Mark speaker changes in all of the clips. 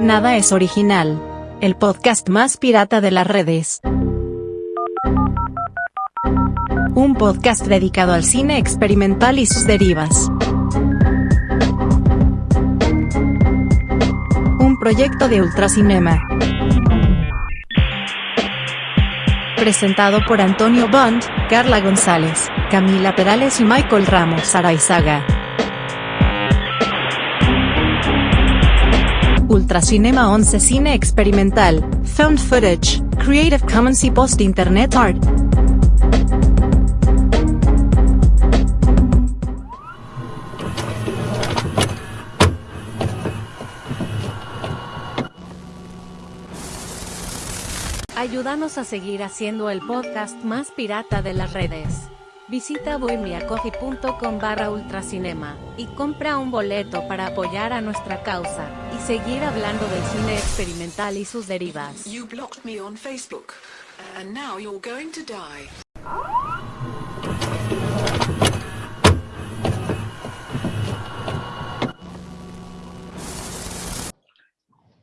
Speaker 1: Nada es original. El podcast más pirata de las redes. Un podcast dedicado al cine experimental y sus derivas. Un proyecto de Ultracinema. Presentado por Antonio Bond, Carla González, Camila Perales y Michael Ramos Araizaga. Ultracinema 11 Cine Experimental, Found Footage, Creative Commons y Post Internet Art. Ayúdanos a seguir haciendo el podcast más pirata de las redes. Visita bohemiacoffee.com barra ultracinema y compra un boleto para apoyar a nuestra causa y seguir hablando del cine experimental y sus derivas.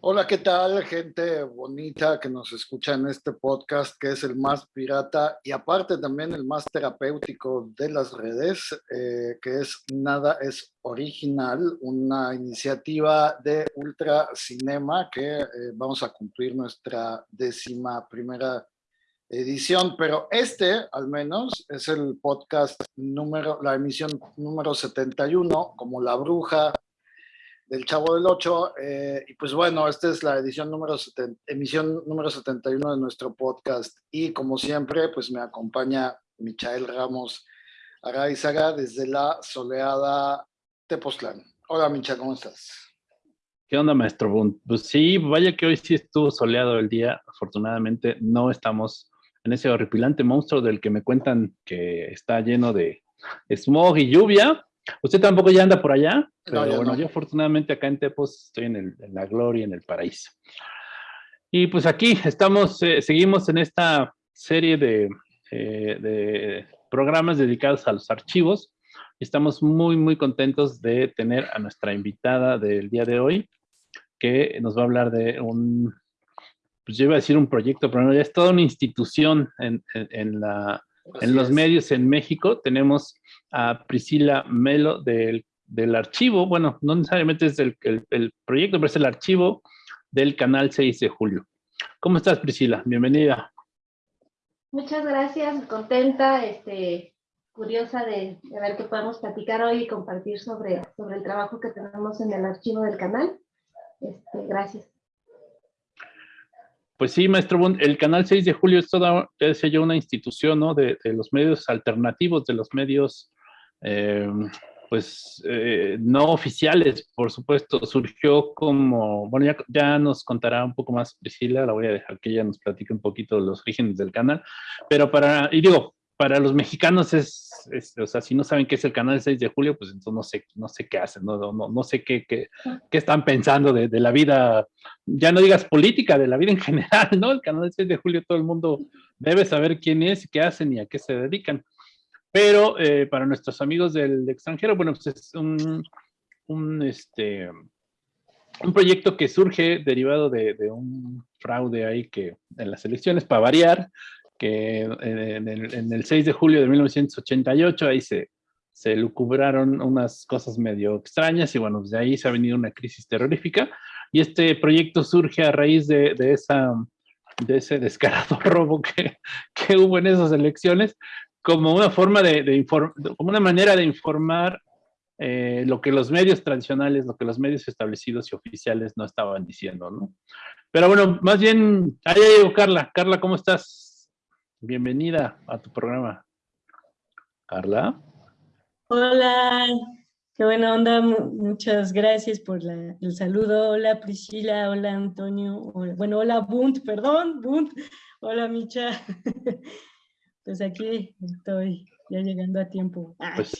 Speaker 2: Hola, ¿qué tal, gente bonita que nos escucha en este podcast que es el más pirata y aparte también el más terapéutico de las redes, eh, que es Nada es Original, una iniciativa de Ultra Cinema que eh, vamos a cumplir nuestra décima primera edición, pero este al menos es el podcast número, la emisión número 71, como La Bruja, del Chavo del 8. Eh, y pues bueno, esta es la edición número emisión número 71 de nuestro podcast. Y como siempre, pues me acompaña Michael Ramos Araizaga desde la soleada Tepoztlán. Hola, Micha, ¿cómo estás?
Speaker 3: ¿Qué onda, maestro Pues sí, vaya que hoy sí estuvo soleado el día. Afortunadamente no estamos en ese horripilante monstruo del que me cuentan que está lleno de smog y lluvia, Usted tampoco ya anda por allá, pero bueno, yo afortunadamente acá en Tepos estoy en, la gloria, en el paraíso. Y pues aquí estamos, eh, seguimos en esta serie de, eh, de, programas dedicados a los archivos. Estamos muy, muy contentos de tener a nuestra invitada del día de hoy, que nos va a hablar de un, pues yo iba a decir un proyecto, pero no, ya es toda una institución en, en la en los medios en México tenemos a Priscila Melo del, archivo, bueno, no necesariamente es el, proyecto, pero es el archivo del canal 6 de julio. ¿Cómo estás, Priscila? Bienvenida.
Speaker 4: Muchas gracias, contenta, este, curiosa de, ver qué podemos platicar hoy y compartir sobre, sobre el trabajo que tenemos en el archivo del canal. Este, gracias.
Speaker 3: Pues sí, maestro el canal 6 de julio es toda, es ya una institución, ¿no? De, los medios alternativos, de los medios, eh, pues, eh, no oficiales, por supuesto. Surgió como, bueno, ya, ya, nos contará un poco más Priscila, la voy a dejar que ella nos platique un poquito los orígenes del canal, pero para, y digo, para los mexicanos es, o sea, si no saben qué es el canal 6 de julio, pues entonces no sé, no sé qué hacen, no, no, no sé qué, qué, qué están pensando de, de, la vida, ya no digas política, de la vida en general, ¿no? El canal 6 de julio todo el mundo debe saber quién es, qué hacen y a qué se dedican. Pero eh, para nuestros amigos del extranjero, bueno, pues es un, un, este, un proyecto que surge derivado de, de un fraude ahí que en las elecciones, para variar, que en el, 6 de julio de 1988 ahí se, se lucubraron unas cosas medio extrañas y bueno, pues de ahí se ha venido una crisis terrorífica y este proyecto surge a raíz de, de esa, de ese descarado robo que, que, hubo en esas elecciones como una forma de, de como una manera de informar eh, lo que los medios tradicionales, lo que los medios establecidos y oficiales no estaban diciendo, ¿no? Pero bueno, más bien, ahí llegó Carla. Carla, ¿cómo estás? Bienvenida a tu programa. Carla.
Speaker 5: Hola, qué buena onda. Muchas gracias por el saludo. Hola Priscila, hola Antonio. bueno, hola Bunt, perdón, Bunt. Hola Micha. Pues aquí estoy ya llegando a tiempo.
Speaker 3: Ah. Pues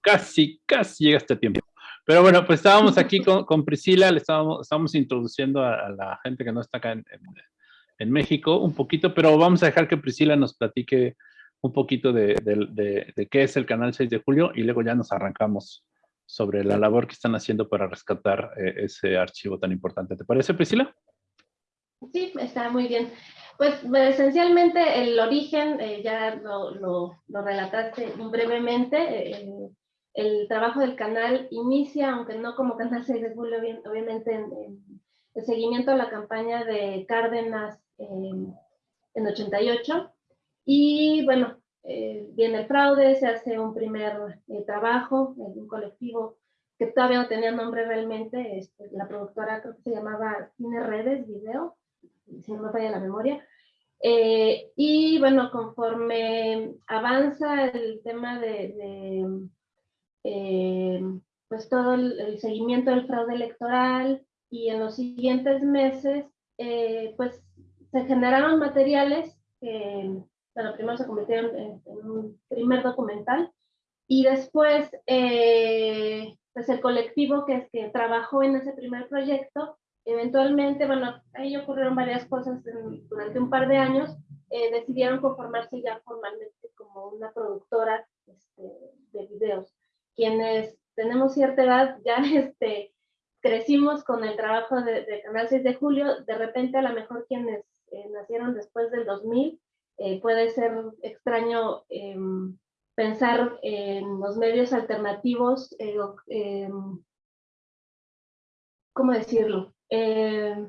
Speaker 3: casi, casi llegaste a tiempo. Pero bueno, pues estábamos aquí con, Priscila, le estábamos, introduciendo a, la gente que no está acá en en México un poquito, pero vamos a dejar que Priscila nos platique un poquito de, qué es el canal 6 de julio y luego ya nos arrancamos sobre la labor que están haciendo para rescatar eh, ese archivo tan importante. ¿Te parece, Priscila?
Speaker 4: Sí, está muy bien. Pues esencialmente el origen, eh, ya lo, lo, relataste brevemente, eh, el trabajo del canal inicia, aunque no como Canal 6 de Julio, obviamente en, el seguimiento a la campaña de Cárdenas en 88. Y bueno, eh, viene el fraude, se hace un primer trabajo en un colectivo que todavía no tenía nombre realmente, este, la productora creo que se llamaba Cine Redes Video, si no me falla la memoria. Eh, y bueno, conforme avanza el tema de, eh, pues todo el, seguimiento del fraude electoral y en los siguientes meses, eh, pues se generaron materiales que, bueno, primero se convirtieron en, un primer documental y después, pues el colectivo que, que trabajó en ese primer proyecto Eventualmente, bueno, ahí ocurrieron varias cosas durante un par de años, eh, decidieron conformarse ya formalmente como una productora este, de videos. Quienes tenemos cierta edad, ya este, crecimos con el trabajo de, Canal 6 de Julio, de repente a lo mejor quienes eh, nacieron después del 2000, eh, puede ser extraño em, pensar en los medios alternativos, em, ¿cómo decirlo? Eh,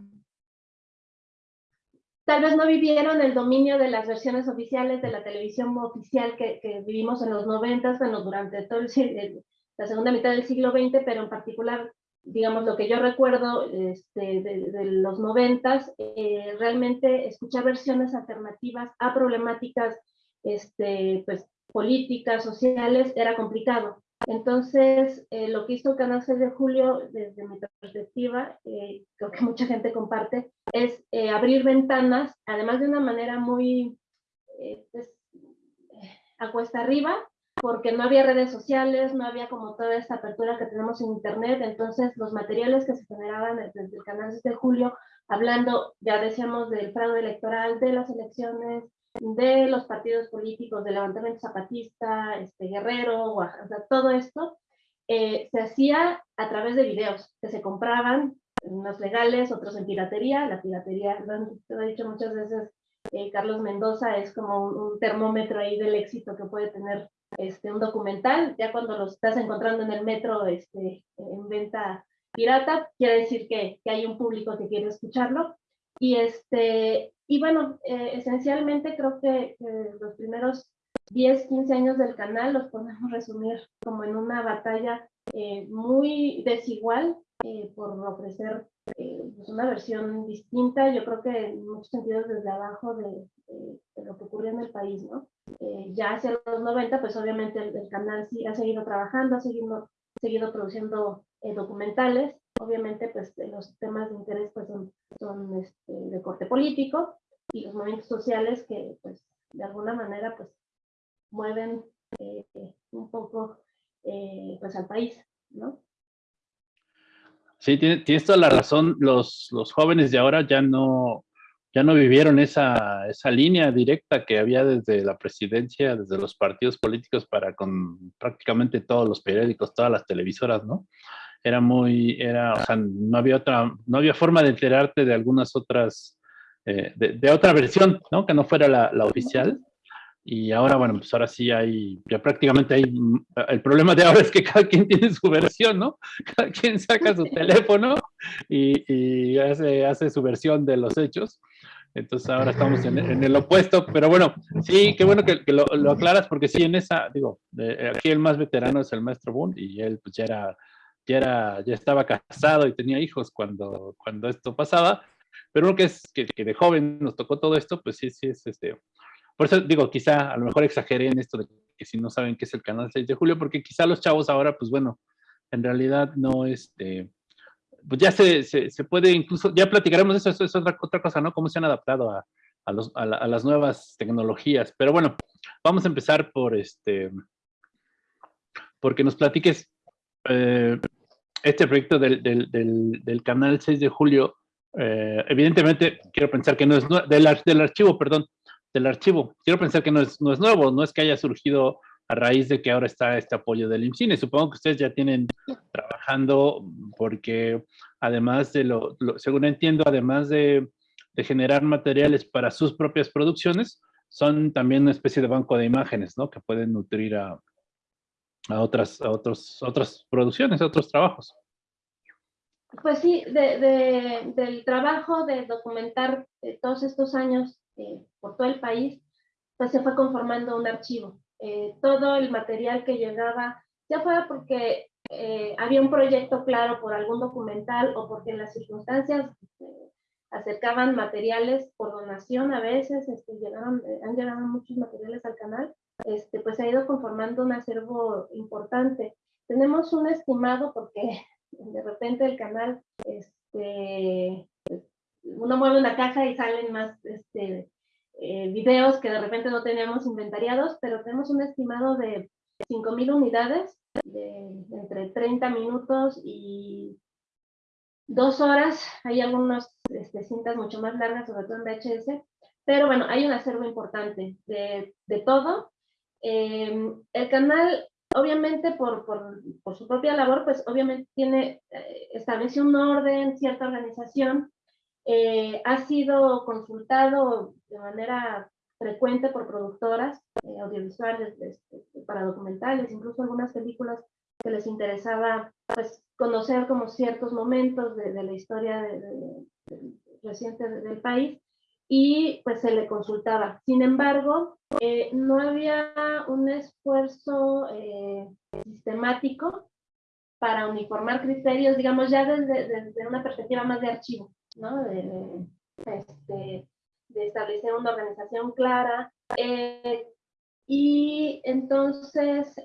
Speaker 4: tal vez no vivieron el dominio de las versiones oficiales de la televisión oficial que, vivimos en los 90, bueno, durante todo el, la segunda mitad del siglo XX, pero en particular, digamos, lo que yo recuerdo este, de, los 90, eh, realmente escuchar versiones alternativas a problemáticas este, pues, políticas, sociales, era complicado. Entonces, eh, lo que hizo Canal 6 de Julio, desde mi perspectiva, eh, creo que mucha gente comparte, es eh, abrir ventanas, además de una manera muy pues, a cuesta arriba, porque no había redes sociales, no había como toda esta apertura que tenemos en Internet, entonces los materiales que se generaban desde el Canal 6 de Julio, hablando, ya decíamos, del fraude electoral, de las elecciones, de los partidos políticos, del levantamiento zapatista, este, Guerrero, o sea, todo esto, eh, se hacía a través de videos que se compraban, unos legales, otros en piratería. La piratería, lo he dicho muchas veces, eh, Carlos Mendoza es como un, termómetro ahí del éxito que puede tener este, un documental. Ya cuando lo estás encontrando en el metro este, en venta pirata, quiere decir que, que hay un público que quiere escucharlo. Y, este, y bueno, eh, esencialmente creo que los primeros 10, 15 años del canal los podemos resumir como en una batalla eh, muy desigual eh, por ofrecer pues una versión distinta, yo creo que en muchos sentidos desde abajo de, lo que ocurrió en el país, ¿no? ya hacia los 90, pues obviamente el, canal sí ha seguido trabajando, ha seguido, seguido produciendo documentales, obviamente pues los temas de interés pues son, son este, de corte político y los movimientos sociales que pues de alguna manera pues mueven eh, un poco eh, pues al país, ¿no?
Speaker 3: Sí, tienes, toda la razón, los, los jóvenes de ahora ya no, ya no vivieron esa, esa línea directa que había desde la presidencia, desde los partidos políticos para con prácticamente todos los periódicos, todas las televisoras, ¿no? era muy, era, o sea, no había otra, no había forma de enterarte de algunas otras, eh, de, otra versión, ¿no? Que no fuera la, la, oficial. Y ahora, bueno, pues ahora sí hay, ya prácticamente hay, el problema de ahora es que cada quien tiene su versión, ¿no? Cada quien saca su teléfono y, y hace, hace su versión de los hechos. Entonces ahora estamos en, en, el opuesto, pero bueno, sí, qué bueno que, que lo, lo, aclaras, porque sí, en esa, digo, aquí el más veterano es el maestro Boone y él pues ya era ya, era, ya estaba casado y tenía hijos cuando, cuando esto pasaba, pero uno que es que, de joven nos tocó todo esto, pues sí, sí es este. Por eso digo, quizá a lo mejor exageré en esto de que si no saben qué es el canal 6 de julio, porque quizá los chavos ahora, pues bueno, en realidad no, este, pues ya se, se, puede incluso, ya platicaremos eso, eso es otra, otra cosa, ¿no? Cómo se han adaptado a, a, los, a, las nuevas tecnologías. Pero bueno, vamos a empezar por este, porque nos platiques eh, este proyecto del, del, canal 6 de julio, eh, evidentemente quiero pensar que no es del, del archivo, perdón, del archivo. Quiero pensar que no es, no es nuevo, no es que haya surgido a raíz de que ahora está este apoyo del IMCINE. Supongo que ustedes ya tienen trabajando porque además de lo, según entiendo, además de, generar materiales para sus propias producciones, son también una especie de banco de imágenes, ¿no? Que pueden nutrir a, a otras, a otros, otras producciones, a otros trabajos.
Speaker 4: Pues sí, de, del trabajo de documentar eh, todos estos años eh, por todo el país, pues se fue conformando un archivo. Eh, todo el material que llegaba, ya fuera porque había un proyecto claro por algún documental o porque las circunstancias acercaban materiales por donación a veces, este, llegaron, han llegado muchos materiales al canal, este, pues ha ido conformando un acervo importante. Tenemos un estimado porque de repente el canal, este, uno mueve una caja y salen más este, eh, videos que de repente no tenemos inventariados, pero tenemos un estimado de 5.000 unidades, de, entre 30 minutos y dos horas. Hay algunas este, cintas mucho más largas, sobre todo en VHS, pero bueno, hay un acervo importante de, de todo. Eh, el canal obviamente por, por, por, su propia labor, pues obviamente tiene, eh, establece un orden, cierta organización, eh, ha sido consultado de manera frecuente por productoras eh, audiovisuales este, para documentales, incluso algunas películas que les interesaba pues, conocer como ciertos momentos de, de la historia de, reciente del país y pues se le consultaba. Sin embargo, eh, no había un esfuerzo eh, sistemático para uniformar criterios, digamos, ya desde, desde, una perspectiva más de archivo, ¿no? De, este, de establecer una organización clara. Eh, y entonces,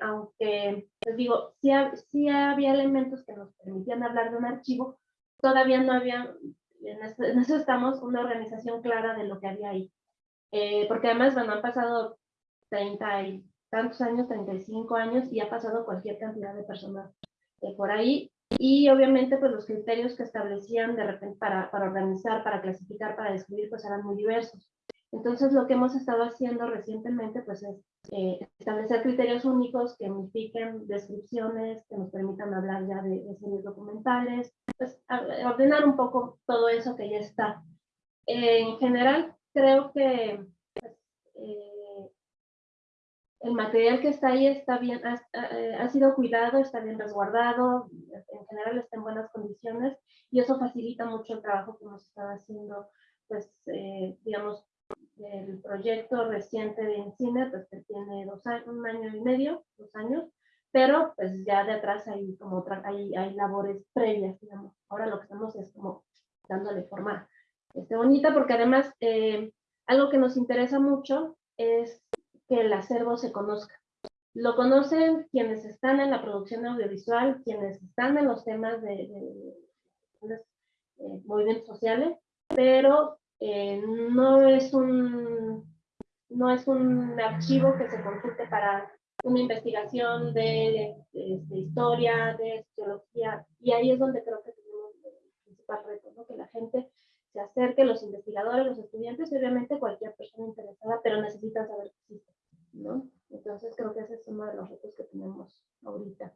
Speaker 4: aunque, les digo, sí, sí había elementos que nos permitían hablar de un archivo, todavía no había en eso, estamos, una organización clara de lo que había ahí. Eh, porque además, bueno, han pasado 30 y tantos años, 35 años, y ha pasado cualquier cantidad de personas eh, por ahí. Y obviamente, pues los criterios que establecían de repente para, para organizar, para clasificar, para describir, pues eran muy diversos. Entonces, lo que hemos estado haciendo recientemente, pues es eh, establecer criterios únicos que unifiquen descripciones, que nos permitan hablar ya de, de series documentales, pues ordenar un poco todo eso que ya está. en general, creo que pues, eh, el material que está ahí está bien, ha, ha, sido cuidado, está bien resguardado, en general está en buenas condiciones y eso facilita mucho el trabajo que hemos estado haciendo, pues, eh, digamos, el proyecto reciente de Encina, pues que tiene dos años, un año y medio, dos años, pero pues ya de atrás hay como hay, hay labores previas, digamos. Ahora lo que estamos es como dándole forma este, bonita, porque además eh, algo que nos interesa mucho es que el acervo se conozca. Lo conocen quienes están en la producción audiovisual, quienes están en los temas de, de eh, movimientos sociales, pero eh, no, es un, no es un archivo que se consulte para una investigación de, historia, de sociología, y ahí es donde creo que tenemos el principal reto, que la gente se acerque, los investigadores, los estudiantes, y obviamente cualquier persona interesada, pero necesitan saber que existe, ¿no? Entonces creo que ese es uno de los retos que tenemos ahorita.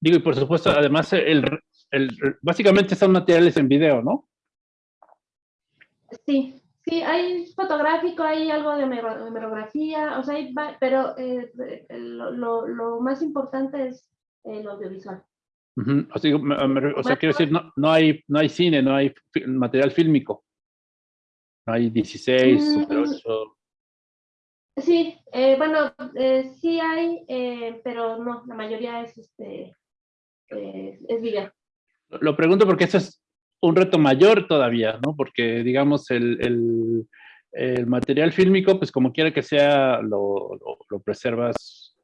Speaker 3: Digo, y por supuesto, además, el, básicamente son materiales en video, ¿no?
Speaker 4: Sí, sí, hay fotográfico, hay algo de hemerografía, o sea, pero eh, lo, lo, más importante es el audiovisual.
Speaker 3: o, sea, quiero decir, no, no, hay, no hay cine, no hay material fílmico. Hay 16, mm, Super 8.
Speaker 4: Sí, eh, bueno, eh, sí hay, pero no, la mayoría es, este, es video.
Speaker 3: Lo pregunto porque eso es un reto mayor todavía, ¿no? Porque, digamos, el, el, el material fílmico, pues como quiera que sea, lo, lo, preservas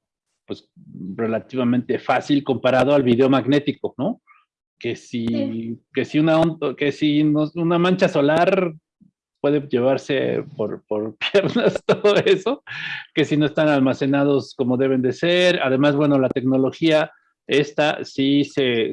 Speaker 3: pues relativamente fácil comparado al video magnético, ¿no? Que si, sí. que si, una, que si una mancha solar puede llevarse por, por, piernas todo eso, que si no están almacenados como deben de ser. Además, bueno, la tecnología esta sí se,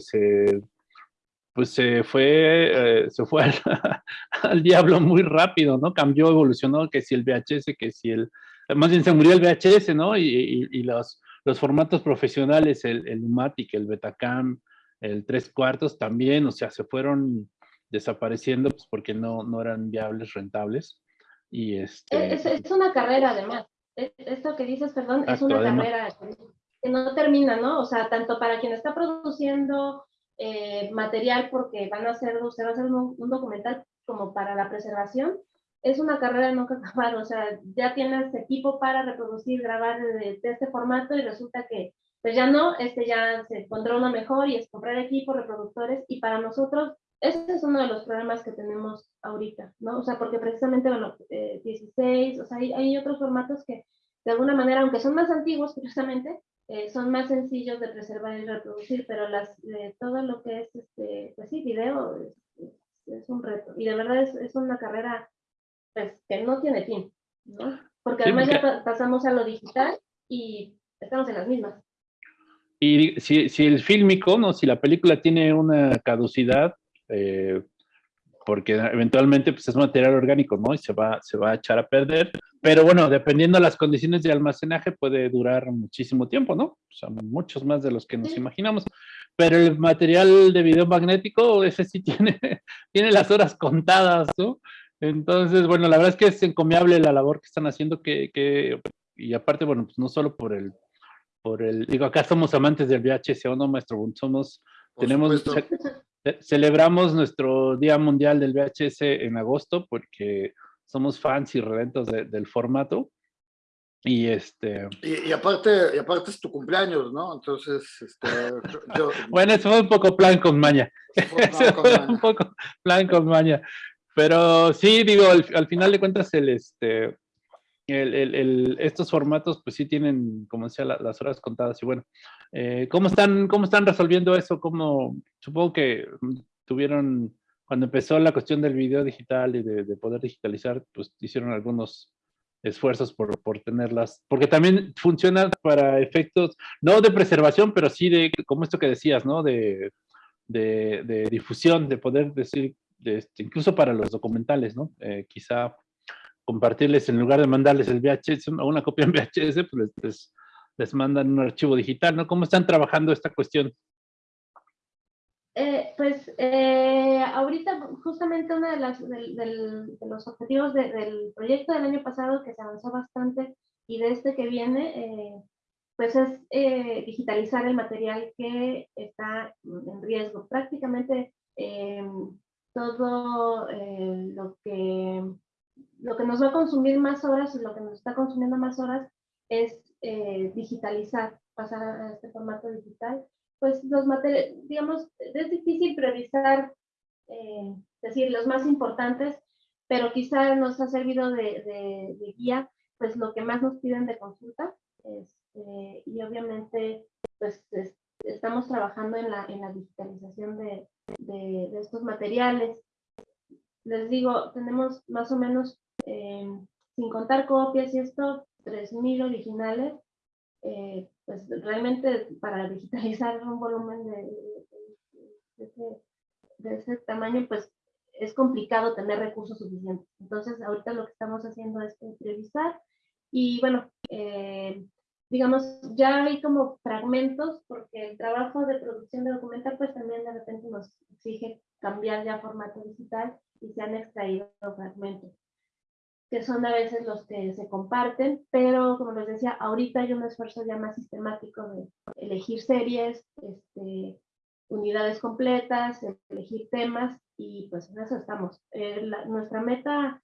Speaker 3: pues se fue, eh, se fue al, diablo muy rápido, ¿no? Cambió, evolucionó, que si el VHS, que si el, más bien se murió el VHS, ¿no? Y, los, los formatos profesionales, el, el el Betacam, el tres cuartos también, o sea, se fueron desapareciendo pues porque no, no eran viables, rentables. Y este...
Speaker 4: es, es una carrera además. E, esto que dices, perdón, es una carrera que no termina, ¿no? O sea, tanto para quien está produciendo eh, material porque van a hacer, usted va a hacer un, documental como para la preservación, es una carrera nunca acabar, o sea, ya tienes equipo para reproducir, grabar de, este formato y resulta que pues ya no, este ya se encontró uno mejor y es comprar equipo, reproductores y para nosotros ese es uno de los problemas que tenemos ahorita, ¿no? O sea, porque precisamente, bueno, 16, eh, o sea, hay, hay, otros formatos que de alguna manera, aunque son más antiguos, precisamente, eh, son más sencillos de preservar y reproducir, pero las, todo lo que es, este, pues sí, video es, un reto. Y de verdad es, es, una carrera pues, que no tiene fin, ¿no? Porque además ya pasamos a lo digital y estamos en las mismas.
Speaker 3: Y si, si el fílmico, ¿no? si la película tiene una caducidad, eh, porque eventualmente pues, es material orgánico, ¿no? Y se va, se va a echar a perder. Pero bueno, dependiendo de las condiciones de almacenaje, puede durar muchísimo tiempo, ¿no? O sea, muchos más de los que nos imaginamos. Pero el material de video magnético, ese sí tiene, tiene las horas contadas, ¿no? Entonces, bueno, la verdad es que es encomiable la labor que están haciendo, que, que y aparte, bueno, pues no solo por el, por el, digo, acá somos amantes del VHS, ¿o no, maestro? Somos, tenemos, celebramos nuestro Día Mundial del VHS en agosto porque somos fans y redentos del formato. Y este...
Speaker 2: Y, aparte, y aparte es tu cumpleaños, ¿no? Entonces, este,
Speaker 3: yo... bueno, eso fue un poco plan con maña. un poco plan con maña. Pero sí, digo, al, final de cuentas, el, este, el, estos formatos, pues sí tienen, como decía, las horas contadas. Y bueno, eh, ¿cómo, están, ¿cómo están resolviendo eso? ¿Cómo, supongo que tuvieron, cuando empezó la cuestión del video digital y de, poder digitalizar, pues hicieron algunos esfuerzos por, por, tenerlas, porque también funciona para efectos, no de preservación, pero sí de, como esto que decías, ¿no? De, de, de difusión, de poder decir, este, incluso para los documentales, ¿no? Eh, quizá compartirles, en lugar de mandarles el VHS, una copia en VHS, pues les, les, mandan un archivo digital, ¿no? ¿Cómo están trabajando esta cuestión?
Speaker 4: Eh, pues eh, ahorita justamente uno de, las, de, los objetivos del proyecto del año pasado que se avanzó bastante y de este que viene, eh, pues es digitalizar el material que está en riesgo. Prácticamente todo lo que lo que nos va a consumir más horas y lo que nos está consumiendo más horas es eh, digitalizar, pasar a este formato digital. Pues los materiales, digamos, es difícil priorizar, eh, decir, los más importantes, pero quizá nos ha servido de, guía, pues lo que más nos piden de consulta. Este, y obviamente, pues estamos trabajando en la, en la digitalización de, de estos materiales les digo, tenemos más o menos, eh, sin contar copias y esto, 3.000 originales. Eh, pues realmente para digitalizar un volumen de, ese, tamaño, pues es complicado tener recursos suficientes. Entonces, ahorita lo que estamos haciendo es priorizar y bueno, eh, digamos, ya hay como fragmentos porque el trabajo de producción de documental pues también de repente nos exige cambiar ya formato digital y se han extraído fragmentos, que son a veces los que se comparten, pero como les decía, ahorita hay un esfuerzo ya más sistemático de elegir series, este, unidades completas, elegir temas, y pues en eso estamos. Eh, nuestra meta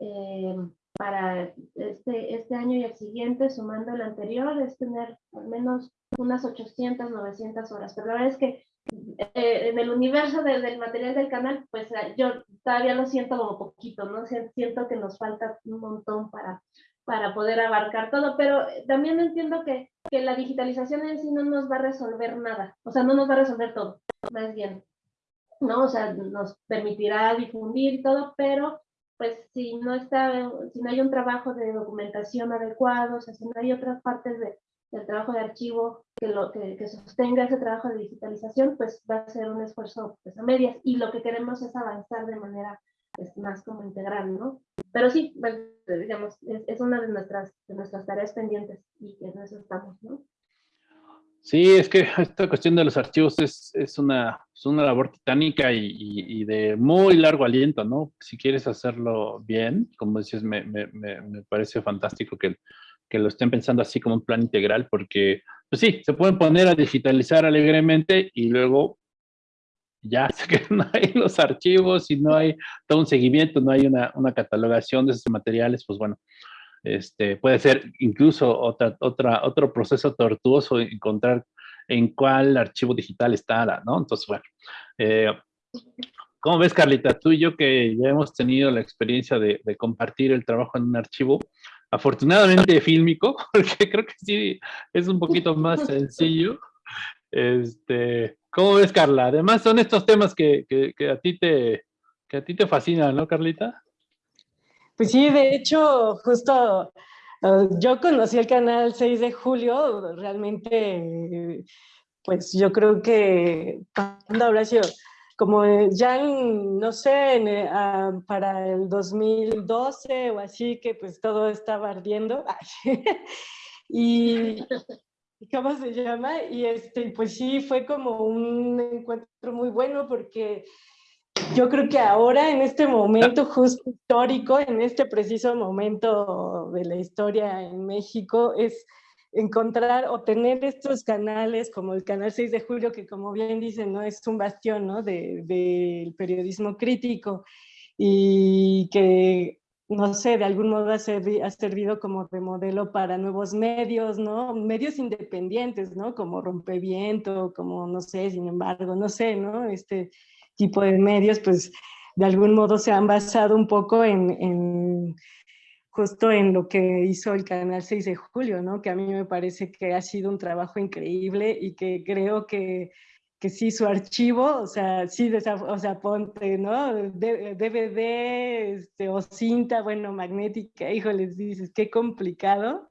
Speaker 4: eh, para este, este año y el siguiente, sumando el anterior, es tener al menos unas 800, 900 horas. Pero la verdad es que eh, en el universo del material del canal, pues eh, yo todavía lo siento como poquito, ¿no? Siento que nos falta un montón para, para poder abarcar todo, pero también entiendo que, que la digitalización en sí no nos va a resolver nada, o sea, no nos va a resolver todo, más bien, ¿no? O sea, nos permitirá difundir todo, pero pues si no está, si no hay un trabajo de documentación adecuado, o sea, si no hay otras partes de, del trabajo de archivo que, lo, que, que, sostenga ese trabajo de digitalización, pues va a ser un esfuerzo pues, a medias y lo que queremos es avanzar de manera pues, más como integral, ¿no? Pero sí, pues, digamos, es, es, una de nuestras, de nuestras tareas pendientes y en eso estamos, ¿no?
Speaker 3: Sí, es que esta cuestión de los archivos es, es, una, es una labor titánica y, y, y, de muy largo aliento, ¿no? Si quieres hacerlo bien, como dices, me, me, me parece fantástico que, que lo estén pensando así como un plan integral, porque, pues sí, se pueden poner a digitalizar alegremente y luego ya se quedan ahí los archivos y no hay todo un seguimiento, no hay una, una catalogación de esos materiales, pues bueno, este, puede ser incluso otra, otra, otro proceso tortuoso encontrar en cuál archivo digital está, ¿no? Entonces, bueno, eh, ¿cómo ves, Carlita? Tú y yo que ya hemos tenido la experiencia de, de compartir el trabajo en un archivo, afortunadamente fílmico, porque creo que sí es un poquito más sencillo. Este, ¿Cómo ves, Carla? Además son estos temas que, que, a ti te, que a ti te fascinan, ¿no, Carlita?
Speaker 5: Pues sí, de hecho, justo uh, yo conocí el canal 6 de julio, realmente, pues yo creo que, ¿cuándo habrá sido? Como ya, no sé, en, uh, para el 2012 o así, que pues todo estaba ardiendo. y, ¿cómo se llama? Y este, pues sí, fue como un encuentro muy bueno porque yo creo que ahora, en este momento justo histórico, en este preciso momento de la historia en México, es encontrar o tener estos canales como el canal 6 de julio, que como bien dicen, ¿no? es un bastión ¿no? del de, periodismo crítico y que, no sé, de algún modo ha, ha, servido como de modelo para nuevos medios, ¿no? Medios independientes, ¿no? Como Rompeviento, como, no sé, sin embargo, no sé, ¿no? Este, tipo de medios, pues de algún modo se han basado un poco en, justo en lo que hizo el canal 6 de julio, ¿no? Que a mí me parece que ha sido un trabajo increíble y que creo que, que sí, su archivo, o sea, sí, o sea, ponte, ¿no? DVD este, o cinta, bueno, magnética, híjoles, dices, qué complicado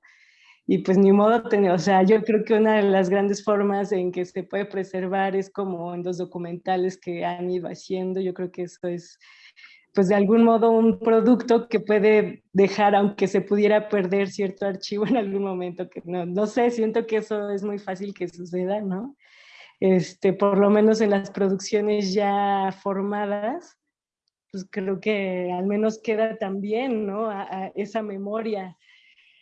Speaker 5: y pues ni modo o sea, yo creo que una de las grandes formas en que se puede preservar es como en los documentales que han ido haciendo, yo creo que eso es pues de algún modo un producto que puede dejar, aunque se pudiera perder cierto archivo en algún momento, que no, no sé, siento que eso es muy fácil que suceda, ¿no? Este, por lo menos en las producciones ya formadas, pues creo que al menos queda también, ¿no? A, a esa memoria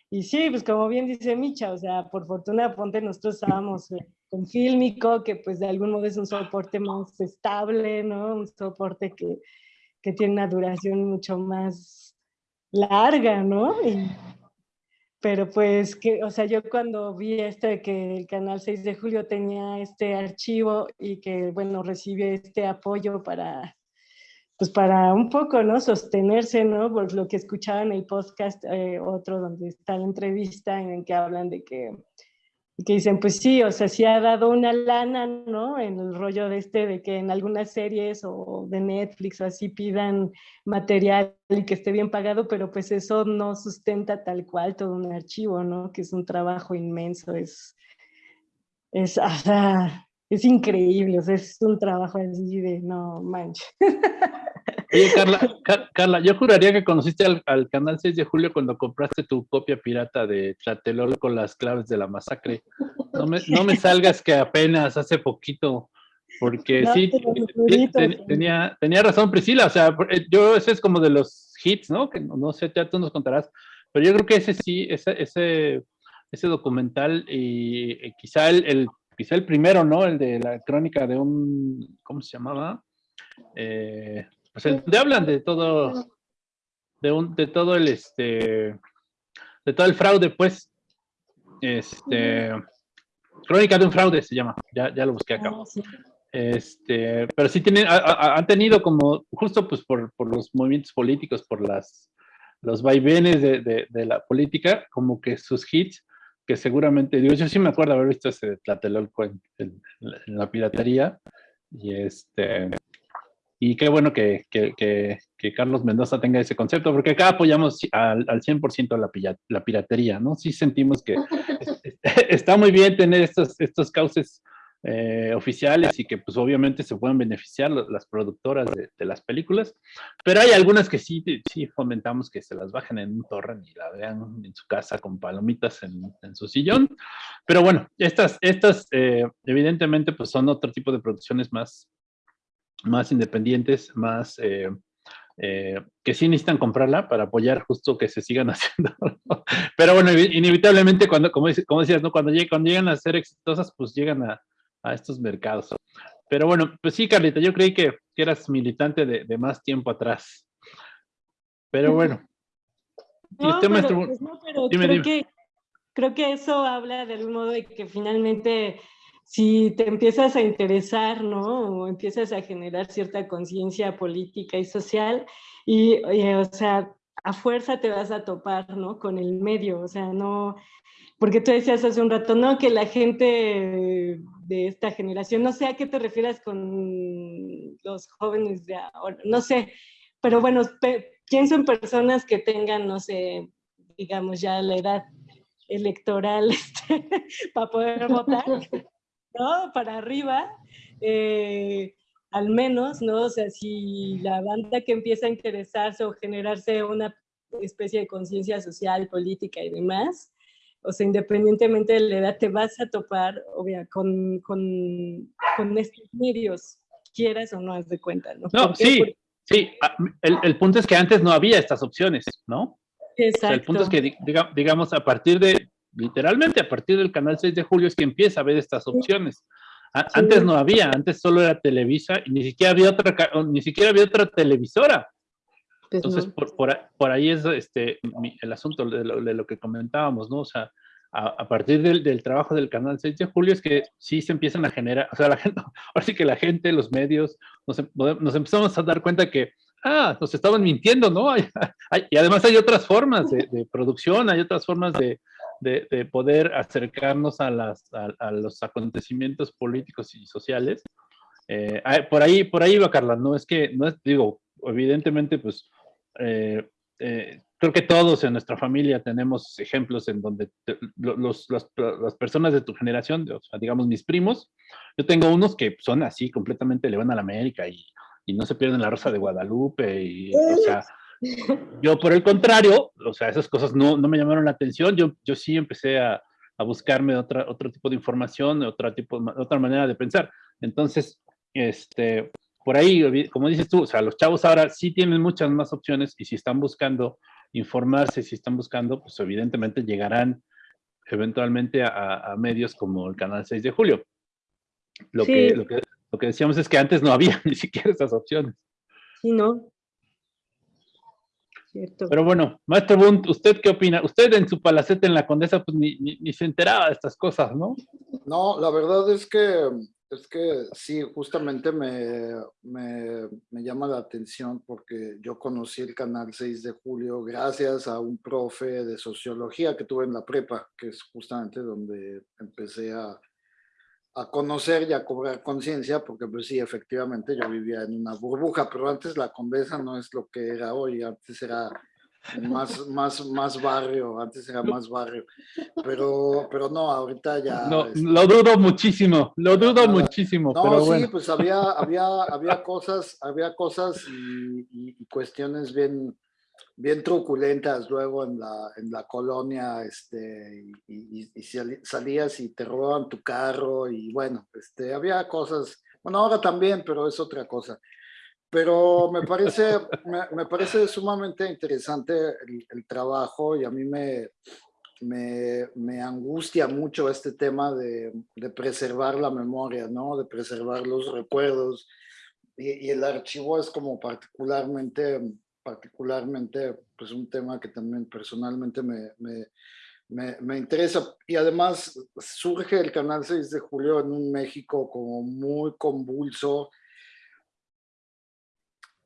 Speaker 5: y sí, pues como bien dice Micha, o sea, por fortuna, ponte, nosotros estábamos eh, con Fílmico, que pues de algún modo es un soporte más estable, ¿no? Un soporte que, que tiene una duración mucho más larga, ¿no? Y, pero pues, que, o sea, yo cuando vi este, que el canal 6 de julio tenía este archivo y que, bueno, recibe este apoyo para pues para un poco, ¿no? Sostenerse, ¿no? Por lo que escuchaba en el podcast, eh, otro donde está la entrevista en que hablan de que, que dicen, pues sí, o sea, sí ha dado una lana, ¿no? En el rollo de este, de que en algunas series o de Netflix o así pidan material y que esté bien pagado, pero pues eso no sustenta tal cual todo un archivo, ¿no? Que es un trabajo inmenso, es, es, o sea, es increíble, o sea, es un trabajo así de, no manches.
Speaker 3: Oye, Carla, Car Carla, yo juraría que conociste al, al, canal 6 de julio cuando compraste tu copia pirata de Tlatelol con las claves de la masacre. No me, no me salgas que apenas hace poquito, porque no, sí, ten, tenía, tenía razón Priscila, o sea, eh, yo ese es como de los hits, ¿no? Que no, no sé, ya tú nos contarás, pero yo creo que ese sí, ese, ese, ese documental y, y quizá el, el, quizá el primero, ¿no? El de la crónica de un, ¿cómo se llamaba? Eh, pues el, de hablan de todo, de, un, de todo el, este, de todo el fraude, pues, este, crónica de un fraude se llama, ya, ya lo busqué acá. Este, pero sí tienen, a, a, han tenido como, justo pues por, por, los movimientos políticos, por las, los vaivenes de, de, de, la política, como que sus hits, que seguramente, digo, yo sí me acuerdo haber visto ese Tlatelolco en, en, en la piratería, y este, y qué bueno que, que, que, que Carlos Mendoza tenga ese concepto, porque acá apoyamos al, al 100% la, la piratería, ¿no? Sí sentimos que está muy bien tener estos, estos cauces eh, oficiales y que pues obviamente se pueden beneficiar las productoras de, las películas, pero hay algunas que sí, sí fomentamos que se las bajen en un torrent y la vean en su casa con palomitas en, en su sillón, pero bueno, estas, estas eh, evidentemente pues son otro tipo de producciones más, más independientes, más... Eh, que sí necesitan comprarla para apoyar justo que se sigan haciendo. Pero bueno, inevitablemente cuando, como, como decías, ¿no? cuando, cuando llegan a ser exitosas, pues llegan a, a estos mercados. Pero bueno, pues sí, Carlita, yo creí que, eras militante de, más tiempo atrás. Pero bueno.
Speaker 5: No, pero, pues no, pero creo, Que, creo que eso habla de algún modo de que finalmente si te empiezas a interesar, ¿no? O empiezas a generar cierta conciencia política y social, y, o sea, a fuerza te vas a topar, ¿no? Con el medio, o sea, no, porque tú decías hace un rato, ¿no? Que la gente de esta generación, no sé a qué te refieras con los jóvenes de ahora, no sé, pero bueno, pienso en personas que tengan, no sé, digamos ya la edad electoral este, para poder votar, ¿no? Para arriba, eh, al menos, ¿no? O sea, si la banda que empieza a interesarse o generarse una especie de conciencia social, política y demás, o sea, independientemente de la edad, te vas a topar, obvia, con, con, con estos medios, quieras o no, has de cuenta, ¿no?
Speaker 3: No, sí, sí. Ah, el, el, punto es que antes no había estas opciones, ¿no?
Speaker 5: Exacto.
Speaker 3: el punto es que, digamos, a partir de, literalmente a partir del canal 6 de julio es que empieza a ver estas opciones. Antes no había, antes solo era Televisa y ni siquiera había otra, ni siquiera había otra televisora. Pues Entonces, por, por, ahí es este, el asunto de lo, que comentábamos, ¿no? O sea, a, partir del, del, trabajo del canal 6 de julio es que sí se empiezan a generar, o sea, la gente, ahora sí que la gente, los medios, nos, em, nos empezamos a dar cuenta que, ah, nos estaban mintiendo, ¿no? y además hay otras formas de, producción, hay otras formas de, de, poder acercarnos a, las, a, los acontecimientos políticos y sociales. Eh, por ahí, por ahí va Carla, no es que, no es, digo, evidentemente, pues eh, eh, creo que todos en nuestra familia tenemos ejemplos en donde los, las personas de tu generación, digamos mis primos, yo tengo unos que son así, completamente le van a la América y, y no se pierden la Rosa de Guadalupe, y, o sea, yo por el contrario, o sea, esas cosas no, no me llamaron la atención, yo, yo sí empecé a, a buscarme otra, otro tipo de información, otra, tipo, otra manera de pensar. Entonces, este, por ahí, como dices tú, o sea, los chavos ahora sí tienen muchas más opciones y si están buscando informarse, si están buscando, pues evidentemente llegarán eventualmente a, medios como el Canal 6 de Julio. Lo, que, lo, que, lo que decíamos es que antes no había ni siquiera esas opciones.
Speaker 5: Sí, ¿no?
Speaker 3: Cierto. Pero bueno, maestro Bunt, ¿usted qué opina? Usted en su palacete en la Condesa, pues ni, ni, se enteraba de estas cosas, ¿no?
Speaker 2: No, la verdad es que es que sí, justamente me, me, me, llama la atención porque yo conocí el canal 6 de julio gracias a un profe de sociología que tuve en la prepa, que es justamente donde empecé a, a conocer y a cobrar conciencia, porque pues sí, efectivamente yo vivía en una burbuja, pero antes la Condesa no es lo que era hoy, antes era más, más, más barrio, antes era más barrio, pero, pero no, ahorita ya...
Speaker 3: No, lo dudo muchísimo, lo dudo muchísimo, no, pero sí,
Speaker 2: pues había, había, había cosas, había cosas y, cuestiones bien, bien truculentas luego en la, en la colonia, este, y, y, salías y te roban tu carro, y bueno, este, había cosas, bueno, ahora también, pero es otra cosa. Pero me parece, me, parece sumamente interesante el, trabajo y a mí me, me, angustia mucho este tema de, preservar la memoria, ¿no? De preservar los recuerdos. Y, el archivo es como particularmente, particularmente pues un tema que también personalmente me, me, me, interesa. Y además surge el Canal 6 de Julio en un México como muy convulso,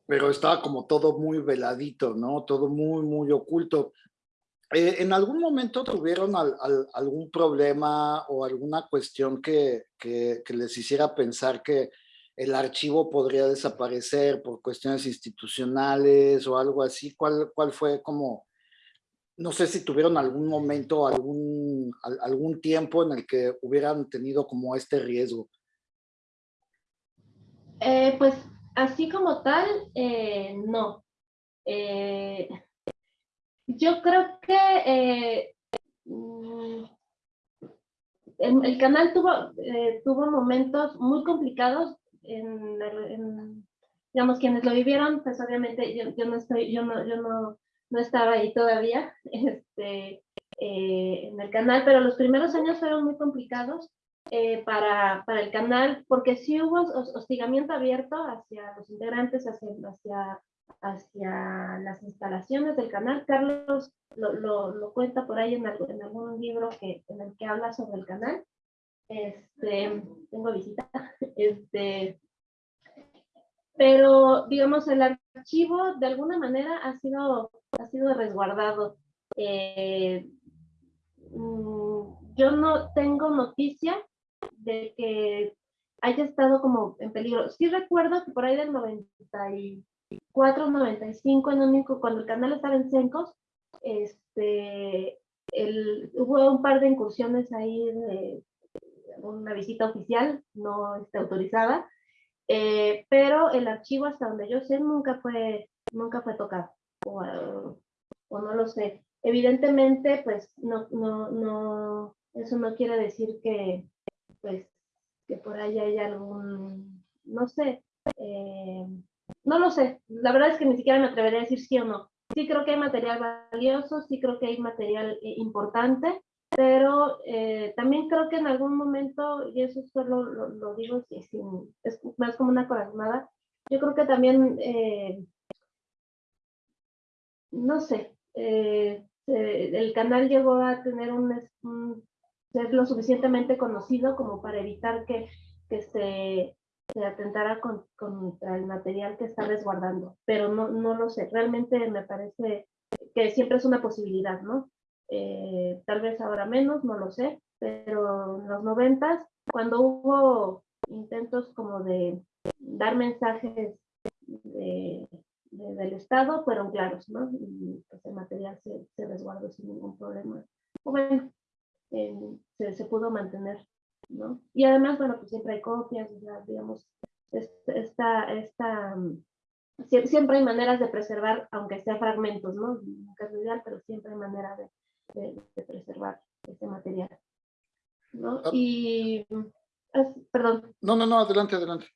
Speaker 2: pero estaba como todo muy veladito, ¿no? Todo muy, muy oculto. Eh, ¿En algún momento tuvieron algún problema o alguna cuestión que, que, les hiciera pensar que el archivo podría desaparecer por cuestiones institucionales o algo así? ¿Cuál, cuál fue como, no sé si tuvieron algún momento, algún, algún tiempo en el que hubieran tenido como este riesgo?
Speaker 4: Eh, pues así como tal, eh, no. Eh, yo creo que mm, el, canal tuvo, tuvo momentos muy complicados en, digamos, quienes lo vivieron, pues obviamente yo, yo no estoy, yo no, yo no, no estaba ahí todavía este, eh, en el canal, pero los primeros años fueron muy complicados eh, para, para, el canal, porque sí hubo hostigamiento abierto hacia los integrantes, hacia, hacia, hacia las instalaciones del canal. Carlos lo, lo, lo cuenta por ahí en, en, algún libro que, en el que habla sobre el canal. Este, tengo visita. Este, pero, digamos, el archivo de alguna manera ha sido, ha sido resguardado. Eh, yo no tengo noticia de que haya estado como en peligro. Sí recuerdo que por ahí del 94, 95, en único, cuando el canal estaba en Sencos, este, el, hubo un par de incursiones ahí de, una visita oficial, no está autorizada, eh, pero el archivo hasta donde yo sé nunca fue, nunca fue tocado, o, o no lo sé. Evidentemente, pues no, no, no, eso no quiere decir que, pues, que por ahí hay algún, no sé, eh, no lo sé. La verdad es que ni siquiera me atrevería a decir sí o no. Sí creo que hay material valioso, sí creo que hay material eh, importante, pero eh, también creo que en algún momento, y eso solo lo, digo, es más como una corazonada, yo creo que también, no sé, el canal llegó a tener un, ser lo suficientemente conocido como para evitar que, que se, se, atentara contra el material que está resguardando, pero no, no lo sé, realmente me parece que siempre es una posibilidad, ¿no? Eh, tal vez ahora menos, no lo sé, pero en los noventas, cuando hubo intentos como de dar mensajes del Estado, fueron claros, ¿no? Y pues el material se, se resguardó sin ningún problema. bueno, se, se, pudo mantener, ¿no? Y además, bueno, pues siempre hay copias, digamos, esta, esta, siempre hay maneras de preservar, aunque sea fragmentos, ¿no? Nunca es ideal, pero siempre hay manera de, de, preservar ese material. ¿no? Ah. Y, perdón.
Speaker 2: No, no, no, adelante, adelante.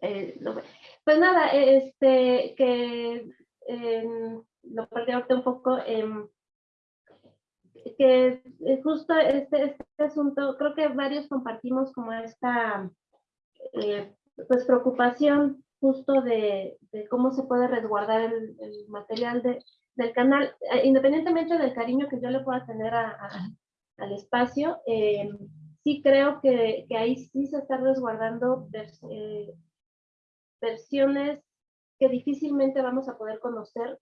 Speaker 4: Eh, pues nada, este, que eh, lo perdí ahorita un poco, eh, que justo este, este asunto, creo que varios compartimos como esta eh, pues preocupación justo de, de, cómo se puede resguardar el, el material de, del canal, eh, independientemente del cariño que yo le pueda tener al espacio, eh, sí creo que, que, ahí sí se están resguardando eh, versiones que difícilmente vamos a poder conocer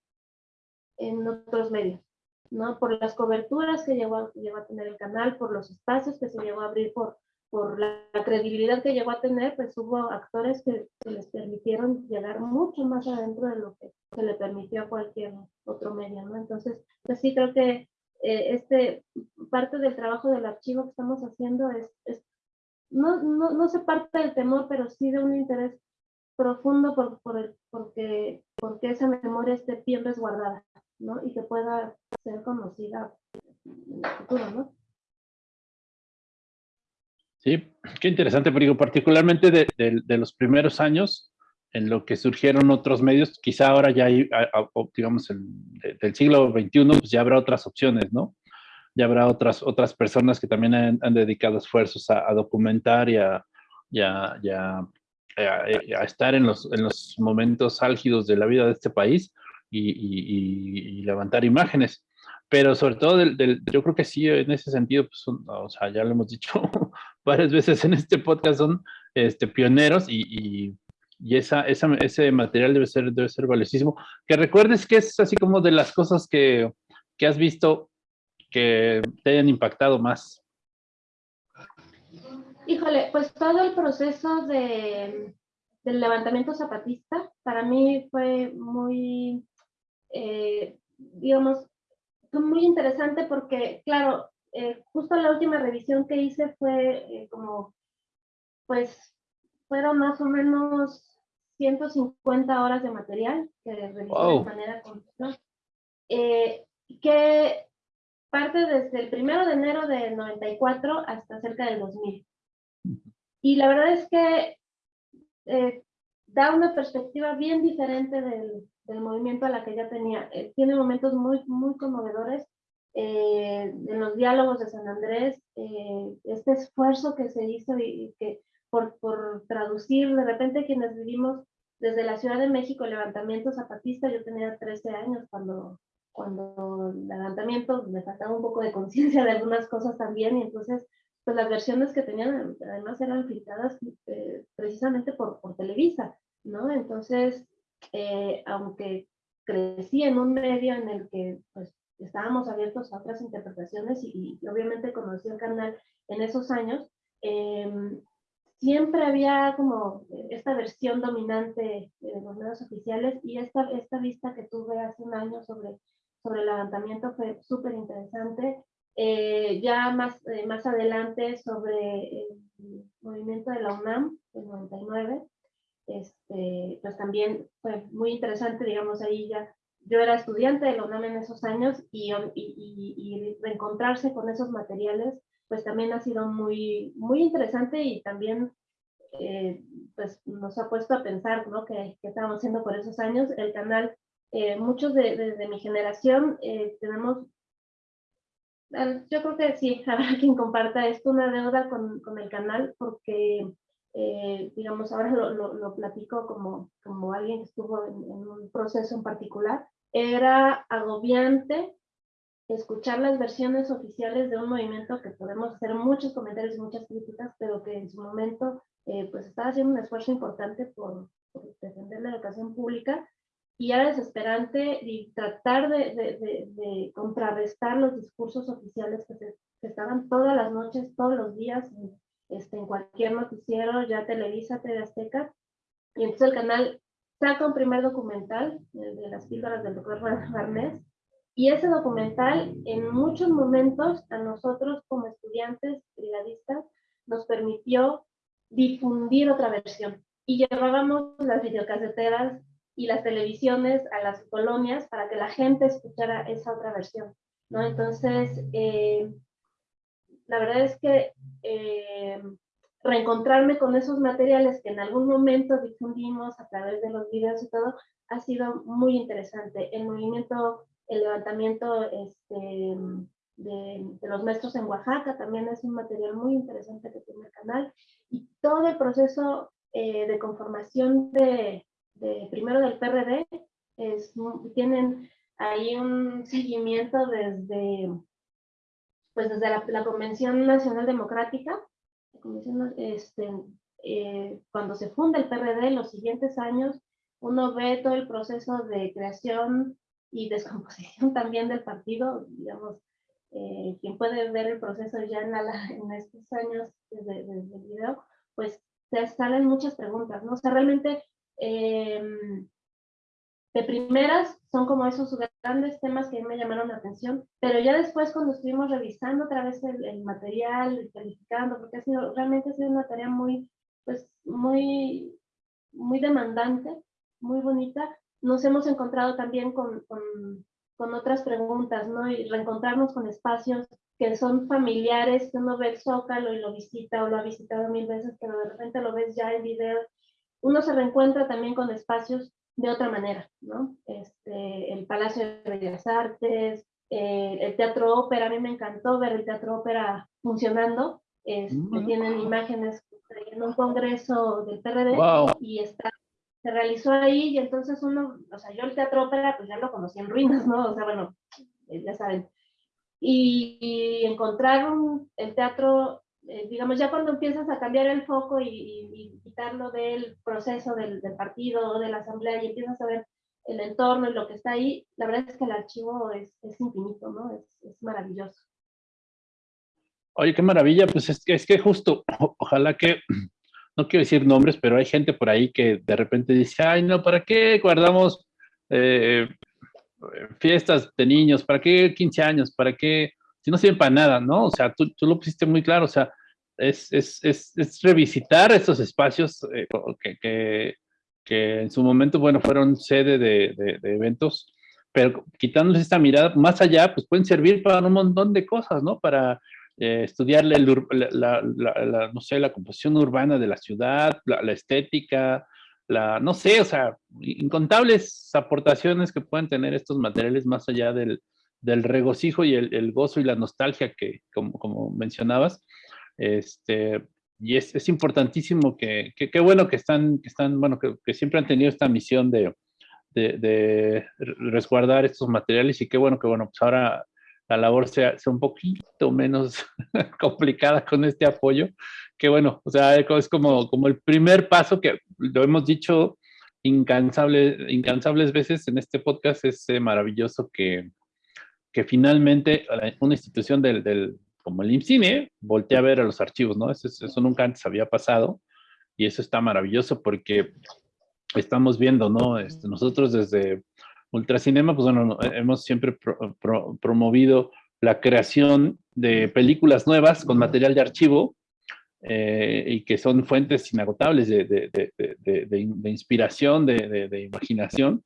Speaker 4: en otros medios, ¿no? Por las coberturas que llegó a, tener el canal, por los espacios que se llegó a abrir por, por la, credibilidad que llegó a tener, pues hubo actores que, les permitieron llegar mucho más adentro de lo que se le permitió a cualquier otro medio, ¿no? Entonces, pues sí creo que eh, este, parte del trabajo del archivo que estamos haciendo es, es no, no, no, se parte del temor, pero sí de un interés profundo por, por el, porque, porque esa memoria esté bien resguardada, ¿no? Y que pueda ser conocida en el futuro, ¿no?
Speaker 3: Sí, qué interesante, porque particularmente de, los primeros años, en lo que surgieron otros medios, quizá ahora ya hay, digamos, el, del siglo XXI, pues ya habrá otras opciones, ¿no? Ya habrá otras, otras personas que también han, dedicado esfuerzos a, documentar y a, a, estar en los momentos álgidos de la vida de este país y, y, y levantar imágenes pero sobre todo del, del, yo creo que sí, en ese sentido, pues o sea, ya lo hemos dicho varias veces en este podcast, son este, pioneros y, y esa, esa, ese material debe ser, debe ser valiosísimo. Que recuerdes que es así como de las cosas que, que has visto que te hayan impactado más.
Speaker 4: Híjole, pues todo el proceso de, del levantamiento zapatista para mí fue muy, eh, digamos, fue muy interesante porque, claro, eh, justo la última revisión que hice fue eh, como, pues, fueron más o menos 150 horas de material que revisé de manera continua, que parte desde el primero de enero del 94 hasta cerca del 2000. Y la verdad es que eh, da una perspectiva bien diferente del, del, movimiento a la que ya tenía. Eh, tiene momentos muy, muy conmovedores eh, en los diálogos de San Andrés, este esfuerzo que se hizo y, que por, por, traducir, de repente quienes vivimos desde la Ciudad de México, levantamiento zapatista, yo tenía 13 años cuando, cuando el levantamiento me faltaba un poco de conciencia de algunas cosas también, y entonces pues las versiones que tenían además eran filtradas eh, precisamente por, por, Televisa, ¿no? Entonces, eh, aunque crecí en un medio en el que pues, estábamos abiertos a otras interpretaciones y, obviamente conocí el canal en esos años, em, siempre había como esta versión dominante de los medios oficiales y esta, esta vista que tuve hace un año sobre, sobre el levantamiento fue súper interesante eh, ya más, eh, más adelante sobre el movimiento de la UNAM, del 99, este, pues también fue muy interesante, digamos, ahí ya yo era estudiante de la UNAM en esos años y, y, y, reencontrarse con esos materiales, pues también ha sido muy, muy interesante y también eh, pues nos ha puesto a pensar, ¿no? Que, estábamos haciendo por esos años. El canal, muchos de, de, mi generación tenemos yo creo que sí, habrá quien comparta esto, una deuda con, con el canal, porque, eh, digamos, ahora lo, lo, lo, platico como, como alguien que estuvo en, un proceso en particular. Era agobiante escuchar las versiones oficiales de un movimiento que podemos hacer muchos comentarios y muchas críticas, pero que en su momento eh, pues estaba haciendo un esfuerzo importante por, por defender la educación pública y era desesperante y tratar de, de, de, contrarrestar los discursos oficiales que, se, estaban todas las noches, todos los días, este, en cualquier noticiero, ya Televisa, TV Azteca, y entonces el canal saca un primer documental de las píldoras del doctor Barnés, y ese documental en muchos momentos a nosotros como estudiantes brigadistas nos permitió difundir otra versión. Y llevábamos las videocaseteras y las televisiones a las colonias para que la gente escuchara esa otra versión, ¿no? Entonces, eh, la verdad es que eh, reencontrarme con esos materiales que en algún momento difundimos a través de los videos y todo, ha sido muy interesante. El movimiento, el levantamiento este, de, los maestros en Oaxaca también es un material muy interesante que tiene el canal. Y todo el proceso eh, de conformación de, primero del PRD, es, tienen ahí un seguimiento desde, pues desde la, Convención Nacional Democrática, este, eh, cuando se funda el PRD, los siguientes años, uno ve todo el proceso de creación y descomposición también del partido, digamos, eh, quien puede ver el proceso ya en, en estos años desde, el video, pues te salen muchas preguntas, ¿no? O sea, realmente Em, de primeras son como esos grandes temas que me llamaron la atención, pero ya después cuando estuvimos revisando otra vez el, material, calificando, porque ha sido, realmente ha sido una tarea muy, pues, muy, muy demandante, muy bonita, nos hemos encontrado también con, con, con otras preguntas, ¿no? Y reencontrarnos con espacios que son familiares, que uno ve el Zócalo y lo visita o lo ha visitado mil veces, pero de repente lo ves ya en video uno se reencuentra también con espacios de otra manera, ¿no? Este, el Palacio de Bellas Artes, eh, el Teatro Ópera, a mí me encantó ver el Teatro Ópera funcionando, este, tienen imágenes en un congreso del PRD y está, se realizó ahí y entonces uno, o sea, yo el Teatro Ópera pues ya lo conocí en ruinas, ¿no? O sea, bueno, eh, ya saben. Y, y encontrar el teatro eh, digamos, ya cuando empiezas a cambiar el foco y, quitarlo del proceso del, partido o de la asamblea y empiezas a ver el entorno y lo que está ahí, la verdad es que el archivo es, es infinito, ¿no? Es, es, maravilloso.
Speaker 3: Oye, qué maravilla, pues es que, es que justo, ojalá que, no quiero decir nombres, pero hay gente por ahí que de repente dice, ay, no, ¿para qué guardamos eh, fiestas de niños? ¿Para qué 15 años? ¿Para qué? Si no sirven para nada, ¿no? O sea, tú, tú lo pusiste muy claro, o sea, es, es, es, es revisitar estos espacios eh, que, que, que, en su momento, bueno, fueron sede de, de, de eventos, pero quitándoles esta mirada más allá, pues pueden servir para un montón de cosas, ¿no? Para eh, estudiar la, la, la, no sé, la composición urbana de la ciudad, la, estética, la, no sé, o sea, incontables aportaciones que pueden tener estos materiales más allá del, del regocijo y el, el, gozo y la nostalgia que, como, como mencionabas. Este, y es, es importantísimo que, qué bueno que están, que están, bueno, que, que siempre han tenido esta misión de, de, de, resguardar estos materiales y qué bueno que, bueno, pues ahora la labor sea, sea un poquito menos complicada con este apoyo, que bueno, o sea, es como, como el primer paso que lo hemos dicho incansable, incansables veces en este podcast, es eh, maravilloso que, que finalmente una institución del, del como el IMCINE voltea a ver a los archivos, ¿no? Eso, eso nunca antes había pasado y eso está maravilloso porque estamos viendo, ¿no? Este, nosotros desde Ultracinema, pues bueno, hemos siempre pro, pro, promovido la creación de películas nuevas con material de archivo eh, y que son fuentes inagotables de, de, de, de inspiración, de, imaginación.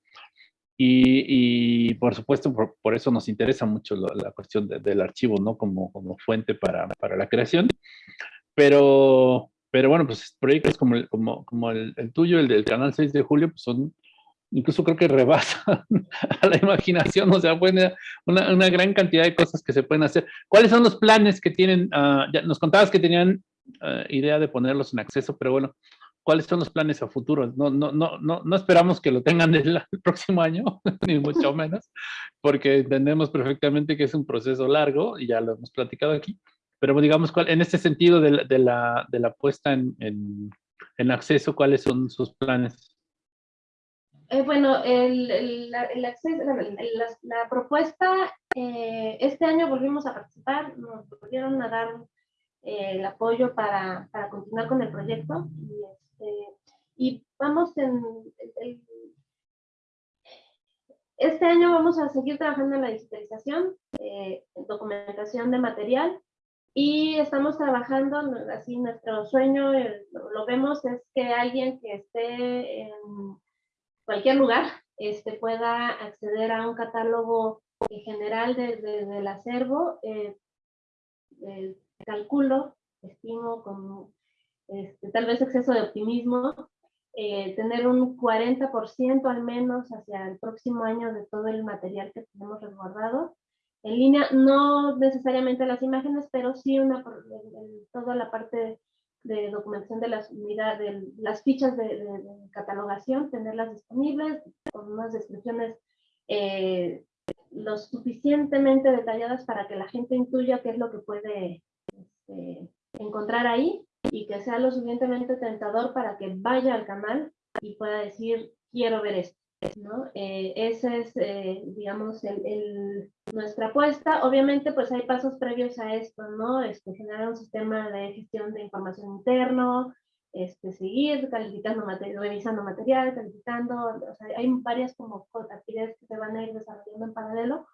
Speaker 3: Y, y, por supuesto, por, por, eso nos interesa mucho la, la cuestión del archivo, ¿no? Como, como fuente para, para, la creación. Pero, pero bueno, pues proyectos como el, como, como el, el tuyo, el del canal 6 de julio, pues son incluso creo que rebasan a la imaginación, o sea, una, una, gran cantidad de cosas que se pueden hacer. ¿Cuáles son los planes que tienen? Uh, ya nos contabas que tenían uh, idea de ponerlos en acceso, pero bueno, ¿cuáles son los planes a futuro? No, no, no, no, no esperamos que lo tengan el, el próximo año, ni mucho menos, porque entendemos perfectamente que es un proceso largo, y ya lo hemos platicado aquí, pero digamos, en este sentido de la, de la, de la puesta en, en, en acceso, ¿cuáles son sus planes?
Speaker 4: Eh, bueno, el, el, el acceso, la, la, propuesta, eh, este año volvimos a participar, nos volvieron a dar eh, el apoyo para, para, continuar con el proyecto y, este, y vamos en, este año vamos a seguir trabajando en la digitalización, en documentación de material y estamos trabajando, así nuestro sueño, lo vemos, es que alguien que esté en cualquier lugar este, pueda acceder a un catálogo general del de, de, acervo. Eh, eh, calculo, estimo con este, tal vez exceso de optimismo, eh, tener un 40% al menos hacia el próximo año de todo el material que tenemos resguardado. En línea, no necesariamente las imágenes, pero sí toda la parte de documentación de las, de las fichas de, catalogación, tenerlas disponibles con unas descripciones eh, lo suficientemente detalladas para que la gente intuya qué es lo que puede este, encontrar ahí y que sea lo suficientemente tentador para que vaya al canal y pueda decir, quiero ver esto. ¿no? Eh, esa es, eh, digamos, el, el, nuestra apuesta. Obviamente, pues hay pasos previos a esto, ¿no? Este, generar un sistema de gestión de información interno, este, seguir calificando material, revisando material, calificando, o sea, hay varias como actividades que se van a ir desarrollando en paralelo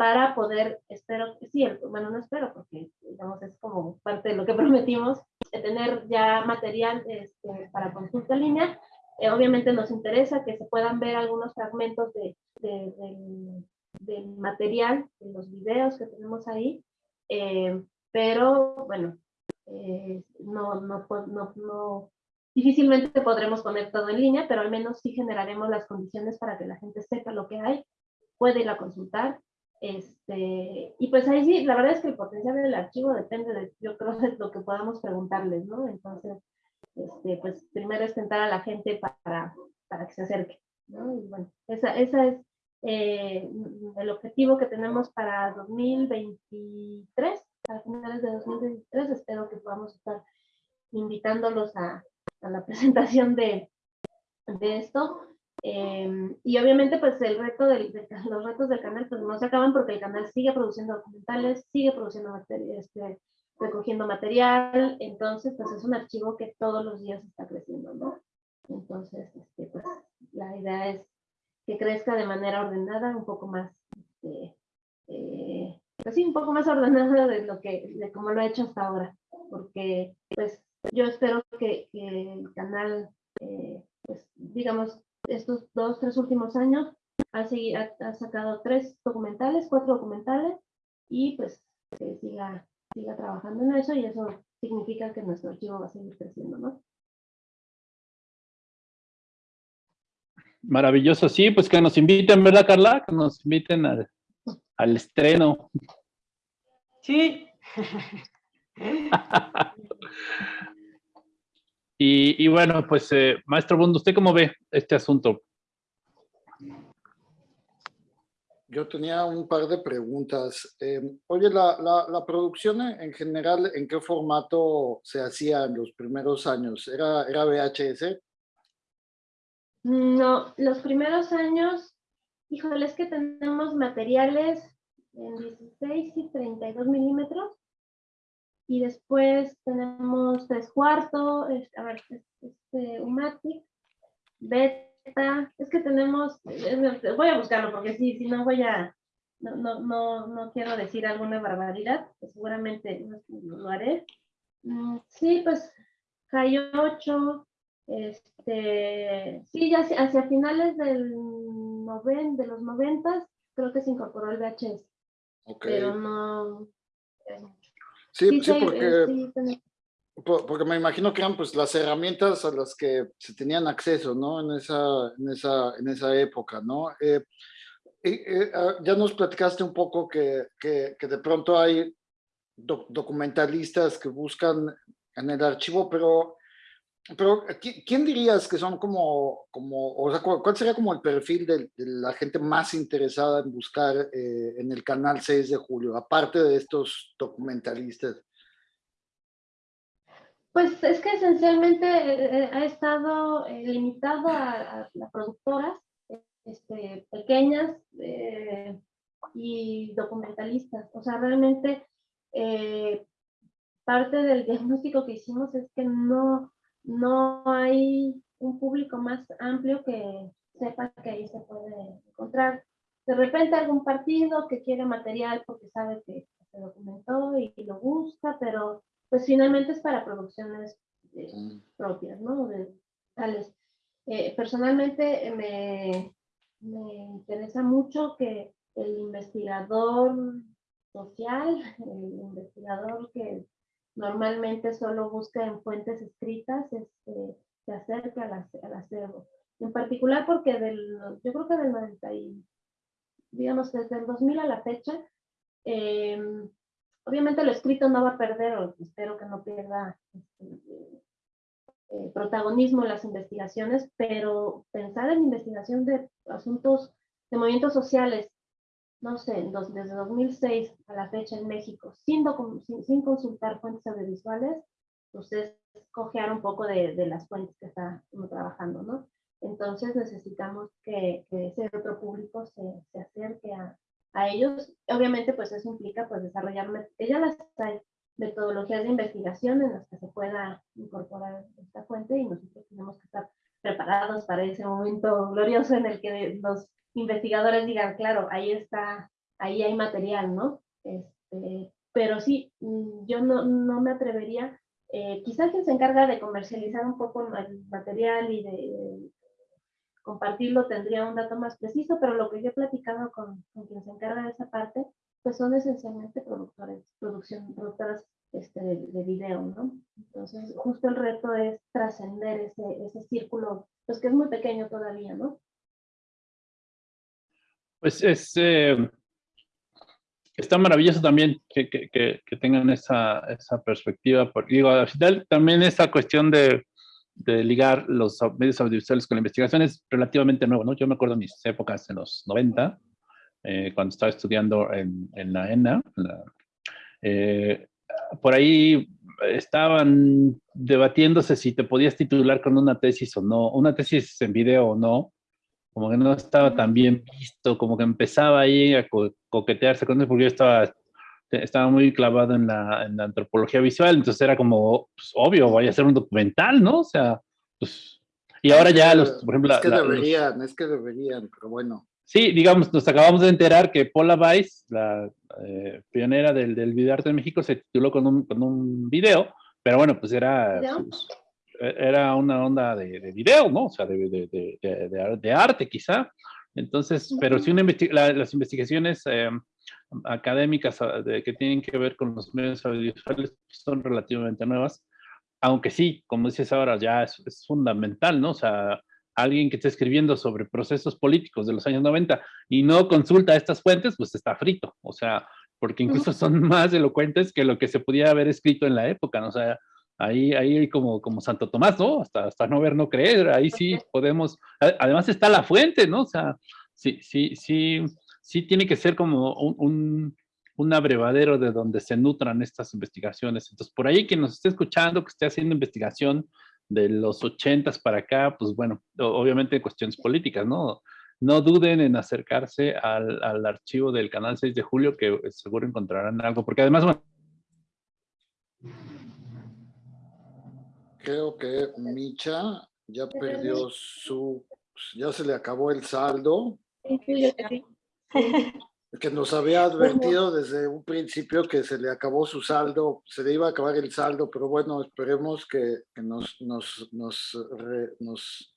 Speaker 4: para poder, espero, sí, bueno, no espero porque, digamos, es como parte de lo que prometimos, tener ya material este, para consulta en línea, eh, obviamente nos interesa que se puedan ver algunos fragmentos de, de, del, del, material, de los videos que tenemos ahí, eh, pero bueno, eh, no, no, no, no, difícilmente podremos poner todo en línea, pero al menos sí generaremos las condiciones para que la gente sepa lo que hay, puede ir a consultar. Este, y pues ahí sí, la verdad es que el potencial del archivo depende de, yo creo, de lo que podamos preguntarles, ¿no? Entonces, este, pues primero es tentar a la gente para, para que se acerque. ¿no? Y bueno, esa, esa es eh, el objetivo que tenemos para 2023, a finales de 2023, espero que podamos estar invitándolos a, a la presentación de, de esto. Eh, y obviamente pues el reto del, de, los retos del canal pues no se acaban porque el canal sigue produciendo documentales, sigue produciendo este, recogiendo material, entonces pues es un archivo que todos los días está creciendo, ¿no? Entonces, este, pues la idea es que crezca de manera ordenada, un poco más, este, eh, pues sí, un poco más ordenada de lo que, de como lo he hecho hasta ahora, porque pues yo espero que, el canal, eh, pues digamos, estos dos, tres últimos años ha, ha, sacado tres documentales, cuatro documentales, y pues que siga, siga trabajando en eso, y eso significa que nuestro archivo va a seguir creciendo, ¿no?
Speaker 3: Maravilloso, sí, pues que nos inviten, ¿verdad, Carla? Que nos inviten al, al estreno.
Speaker 5: Sí.
Speaker 3: y, y, bueno, pues, eh, maestro Bund, ¿usted cómo ve este asunto?
Speaker 2: Yo tenía un par de preguntas. Eh, oye, la, la, la, producción en general, ¿en qué formato se hacía en los primeros años? ¿Era, era VHS?
Speaker 4: No, los primeros años, híjole, es que tenemos materiales en 16 y 32 milímetros. Y después tenemos tres cuartos, a ver, este, Umatic, Beta, es que tenemos, voy a buscarlo porque sí, si no voy a, no, no, no, no quiero decir alguna barbaridad, pues seguramente lo haré. Mm, sí, pues hay 8, este, sí, ya hacia finales del noven, de los noventas, creo que se incorporó el VHS. Pero no...
Speaker 2: Sí, sí, porque, porque me imagino que eran pues las herramientas a las que se tenían acceso, ¿no? En esa, en esa, en esa época, ¿no? Eh, eh, ah, ya nos platicaste un poco que, que, que de pronto hay documentalistas que buscan en el archivo, pero pero, ¿quién dirías que son como, como o sea, cuál sería como el perfil de, la gente más interesada en buscar eh, en el canal 6 de julio, aparte de estos documentalistas?
Speaker 4: Pues es que esencialmente eh, eh, ha estado limitado a, las productoras este, pequeñas y documentalistas. O sea, realmente parte del diagnóstico que hicimos es que no, no hay un público más amplio que sepa que ahí se puede encontrar. De repente algún partido que quiere material porque sabe que se documentó y, lo busca, pero pues finalmente es para producciones eh, mm. propias, ¿no? De, tales. Eh, personalmente me, me interesa mucho que el investigador social, el investigador que normalmente solo busca en fuentes escritas, este, se acerca al, acervo. En particular porque del, yo creo que del 90 y, digamos, desde el 2000 a la fecha, em, obviamente lo escrito no va a perder, o espero que no pierda este, eh, protagonismo en las investigaciones, pero pensar en investigación de asuntos, de movimientos sociales, no sé, desde 2006 a la fecha en México, sin, sin, consultar fuentes audiovisuales, ustedes cojear un poco de, de, las fuentes que está trabajando, ¿no? Entonces necesitamos que, que ese otro público se, se acerque a, a, ellos. Obviamente, pues eso implica pues desarrollar, ya las hay metodologías de investigación en las que se pueda incorporar esta fuente y nosotros tenemos que estar preparados para ese momento glorioso en el que los investigadores digan, claro, ahí está, ahí hay material, ¿no? Este, pero sí, mm, yo no, no me atrevería, eh, quizás quien se encarga de comercializar un poco el material y de, compartirlo tendría un dato más preciso, pero lo que yo he platicado con, con quien se encarga de esa parte, pues son esencialmente productores, producción, productoras este, de, video, ¿no? Entonces, justo el reto es trascender ese, ese círculo, pues que es muy pequeño todavía, ¿no?
Speaker 3: Pues es, eh, está maravilloso también que, que, que, tengan esa, esa perspectiva. Porque, digo, al final también esta cuestión de, de, ligar los medios audiovisuales con la investigación es relativamente nuevo, ¿no? Yo me acuerdo de mis épocas en los 90, eh, cuando estaba estudiando en, en la ENA. Eh, por ahí estaban debatiéndose si te podías titular con una tesis o no, una tesis en video o no, como que no estaba tan bien visto, como que empezaba ahí a coquetearse con eso, porque yo estaba estaba muy clavado en la, en la antropología visual, entonces era como, pues, obvio, vaya a ser un documental, ¿no? O sea, pues, y ahora ya los, por ejemplo...
Speaker 2: Es que deberían, es que deberían, pero bueno.
Speaker 3: Sí, digamos, nos acabamos de enterar que Paula Weiss, la eh, pionera del, del videoarte en México, se tituló con un, con un video, pero bueno, pues era, era una onda de, de, video, ¿no? O sea, de, de, de arte quizá. Entonces, pero si una las investigaciones eh, académicas ah, que tienen que ver con los medios audiovisuales son relativamente nuevas, aunque sí, como dices ahora, ya es, es fundamental, ¿no? O sea, alguien que esté escribiendo sobre procesos políticos de los años 90 y no consulta estas fuentes, pues está frito, o sea, porque incluso son más elocuentes que lo que se podía haber escrito en la época, ¿no? O sea, ahí, ahí como, como Santo Tomás, ¿no? Hasta, hasta no ver, no creer, ahí sí podemos, además está la fuente, ¿no? O sea, sí, sí, sí, sí tiene que ser como un, un, un abrevadero de donde se nutran estas investigaciones. Entonces, por ahí quien nos esté escuchando, que esté haciendo investigación, de los ochentas para acá, pues bueno, obviamente cuestiones políticas, ¿no? No duden en acercarse al, al, archivo del canal 6 de julio, que seguro encontrarán algo, porque además, bueno.
Speaker 2: Creo que Micha ya perdió su, ya se le acabó el saldo. que nos había advertido desde un principio que se le acabó su saldo, se le iba a acabar el saldo, pero bueno, esperemos que, que nos, nos, nos, re, nos,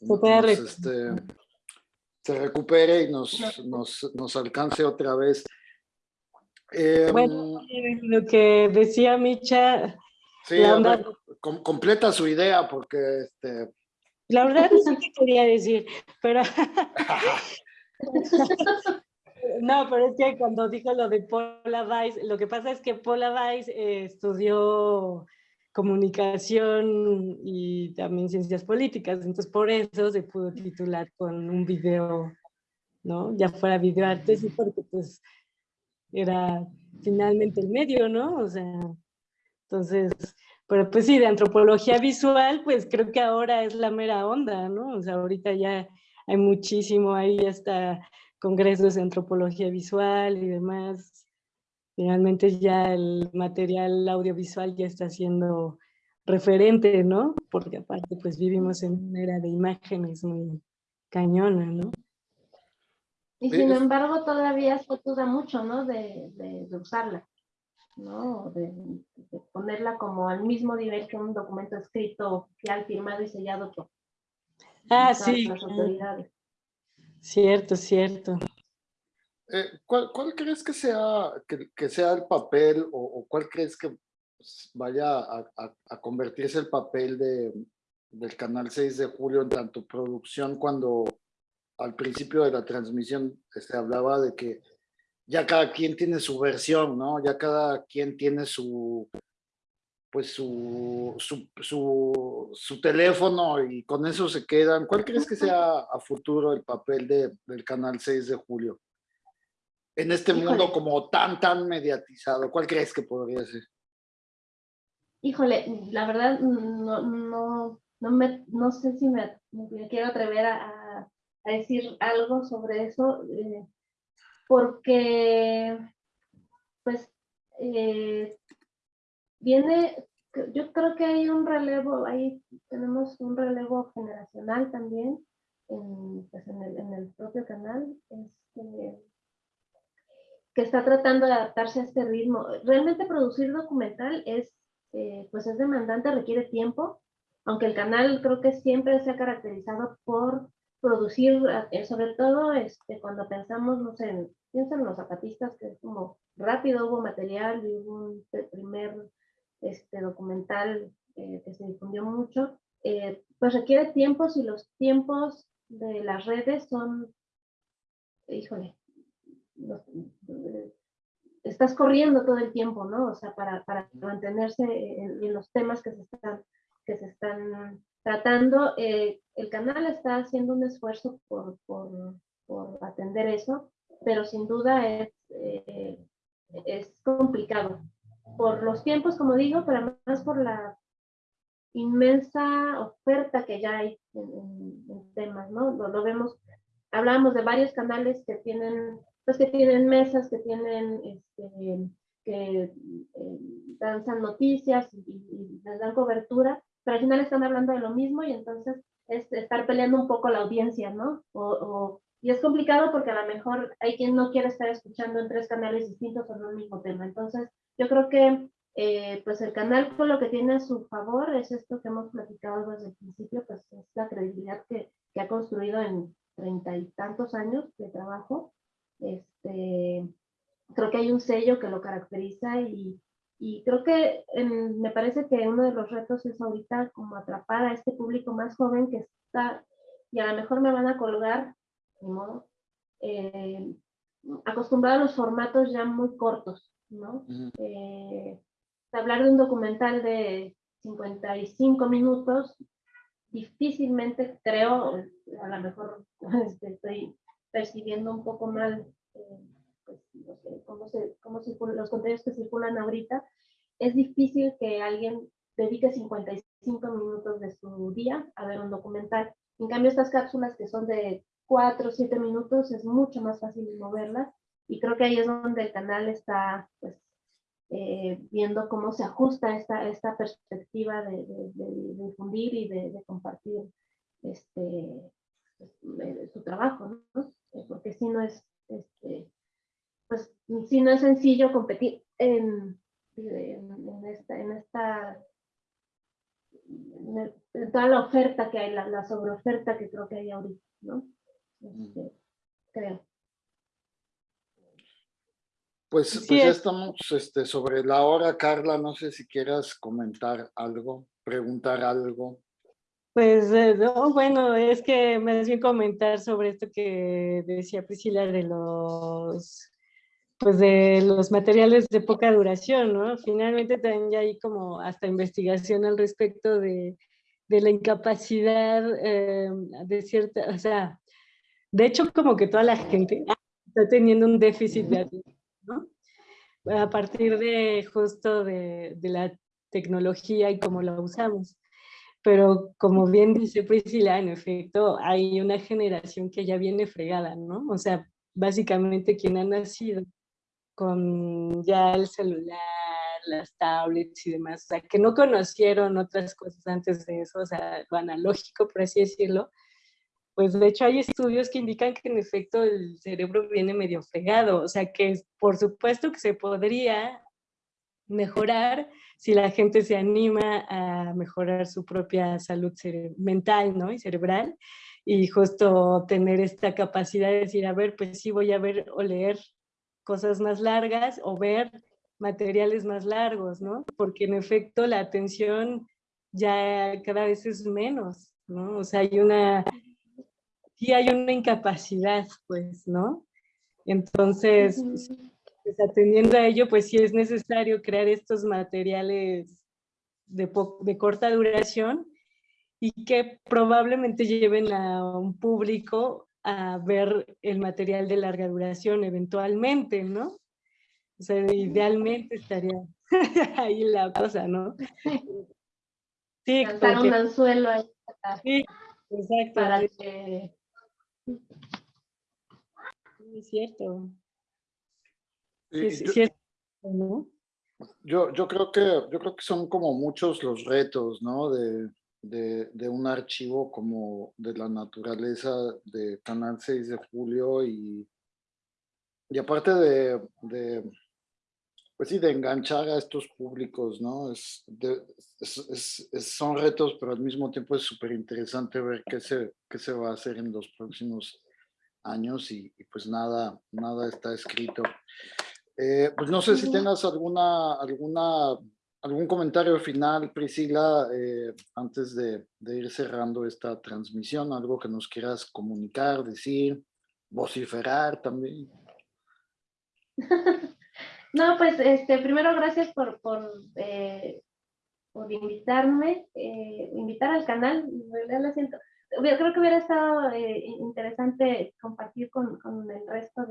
Speaker 2: nos este, se recupere y nos, nos, nos alcance otra vez.
Speaker 5: Eh, bueno, lo que decía Micha.
Speaker 2: Sí, ver, com completa su idea porque este.
Speaker 5: La verdad no sé qué quería decir, pero No, pero es que cuando dijo lo de Paula Weiss, lo que pasa es que Paula Weiss eh, estudió comunicación y también ciencias políticas, entonces por eso se pudo titular con un video, ¿no? Ya fuera videoarte, sí, porque pues era finalmente el medio, ¿no? O sea, entonces, pero pues sí, de antropología visual, pues creo que ahora es la mera onda, ¿no? O sea, ahorita ya hay muchísimo, ahí está congresos de antropología visual y demás. Finalmente ya el material audiovisual ya está siendo referente, ¿no? Porque aparte pues vivimos en una era de imágenes muy cañona, ¿no?
Speaker 4: Y sin embargo todavía se duda mucho, ¿no? De, de, de usarla, ¿no? De, de, ponerla como al mismo nivel que un documento escrito, oficial, firmado y sellado por
Speaker 5: ah, sí. las autoridades. Cierto, cierto.
Speaker 2: Eh, ¿cuál, ¿cuál, crees que sea, que, que sea el papel o, o, cuál crees que vaya a, a, a convertirse el papel de, del canal 6 de julio en tanto producción cuando al principio de la transmisión se hablaba de que ya cada quien tiene su versión, ¿no? Ya cada quien tiene su, pues su, su, su, su, teléfono y con eso se quedan. ¿Cuál crees que sea a futuro el papel de, del Canal 6 de Julio? En este Híjole. mundo como tan, tan mediatizado, ¿cuál crees que podría ser?
Speaker 4: Híjole, la verdad no, no, no, me, no sé si me, me quiero atrever a, a, decir algo sobre eso, eh, porque pues eh, viene, yo creo que hay un relevo, ahí tenemos un relevo generacional también en, pues en, el, en el, propio canal, este, que está tratando de adaptarse a este ritmo. Realmente producir documental es, eh, pues es demandante, requiere tiempo, aunque el canal creo que siempre se ha caracterizado por producir, eh, sobre todo este, cuando pensamos, no sé, piensan en los zapatistas, que es como rápido, hubo material y hubo un primer este documental eh, que se difundió mucho, eh, pues requiere tiempos y los tiempos de las redes son, híjole, los, estás corriendo todo el tiempo, ¿no? O sea, para, para mantenerse en, en, los temas que se están, que se están tratando. Eh, el canal está haciendo un esfuerzo por, por, por atender eso, pero sin duda es, eh, es complicado por los tiempos, como digo, pero además por la inmensa oferta que ya hay en, en, en temas, ¿no? Lo, lo, vemos, hablábamos de varios canales que tienen pues que tienen mesas, que tienen, este, que eh, danzan noticias y, les dan cobertura, pero al final están hablando de lo mismo y entonces es estar peleando un poco la audiencia, ¿no? O, y es complicado porque a lo mejor hay quien no quiere estar escuchando en tres canales distintos sobre un mismo tema. Entonces, yo creo que eh, pues el canal con lo que tiene a su favor es esto que hemos platicado desde el principio, pues es la credibilidad que, que ha construido en treinta y tantos años de trabajo. Este, creo que hay un sello que lo caracteriza y, y creo que me parece que uno de los retos es ahorita como atrapar a este público más joven que está, y a lo mejor me van a colgar, de modo, eh, acostumbrado a los formatos ya muy cortos, ¿no? hablar de un documental de 55 minutos, difícilmente creo, a lo mejor este, estoy percibiendo un poco mal eh, pues, cómo, se, cómo los contenidos que circulan ahorita, es difícil que alguien dedique 55 minutos de su día a ver un documental. En cambio, estas cápsulas que son de 4 o 7 minutos es mucho más fácil moverlas y creo que ahí es donde el canal está pues, eh, viendo cómo se ajusta esta, esta perspectiva de, difundir y de, compartir este, pues, su trabajo, ¿no? Eh, porque si no es, este, pues, si no es sencillo competir en, en, esta, en esta en toda la oferta que hay, la, la sobreoferta que creo que hay ahorita, ¿no? Este, creo.
Speaker 2: Pues, pues ya estamos este, sobre la hora, Carla, no sé si quieras comentar algo, preguntar algo.
Speaker 5: Pues eh, no, bueno, es que me bien comentar sobre esto que decía Priscila de los pues de los materiales de poca duración, ¿no? Finalmente también ya hay como hasta investigación al respecto de, de la incapacidad eh, de cierta, o sea, de hecho como que toda la gente está teniendo un déficit de atención a partir de justo de, la tecnología y cómo la usamos. Pero como bien dice Priscila, en efecto, hay una generación que ya viene fregada, ¿no? O sea, básicamente quien ha nacido con ya el celular, las tablets y demás, o sea, que no conocieron otras cosas antes de eso, o sea, lo analógico, por así decirlo, pues de hecho hay estudios que indican que en efecto el cerebro viene medio fregado, o sea que por supuesto que se podría mejorar si la gente se anima a mejorar su propia salud mental ¿no? y cerebral y justo tener esta capacidad de decir, a ver, pues sí voy a ver o leer cosas más largas o ver materiales más largos, ¿no? Porque en efecto la atención ya cada vez es menos, ¿no? O sea, hay una sí hay una incapacidad, pues, ¿no? Entonces, pues, atendiendo a ello, pues sí es necesario crear estos materiales de, de corta duración y que probablemente lleven a un público a ver el material de larga duración eventualmente, ¿no? O sea, idealmente estaría ahí la cosa, ¿no?
Speaker 4: Sí, porque, un anzuelo ahí.
Speaker 5: Sí, exacto. Para que es cierto.
Speaker 2: yo, yo, creo que, yo creo que son como muchos los retos, ¿no? De, de, un archivo como de la naturaleza de Canal 6 de Julio y, y aparte de, de pues sí, de enganchar a estos públicos, ¿no? Es, son retos, pero al mismo tiempo es súper interesante ver qué se, qué se va a hacer en los próximos años y, pues nada, nada está escrito. Eh, pues no sé si tengas alguna, alguna, algún comentario final, Priscila, eh, antes de, ir cerrando esta transmisión, algo que nos quieras comunicar, decir, vociferar también.
Speaker 4: No, pues este, primero gracias por, por, eh, por invitarme, eh, invitar al canal, lo siento. Creo que hubiera estado interesante compartir con el resto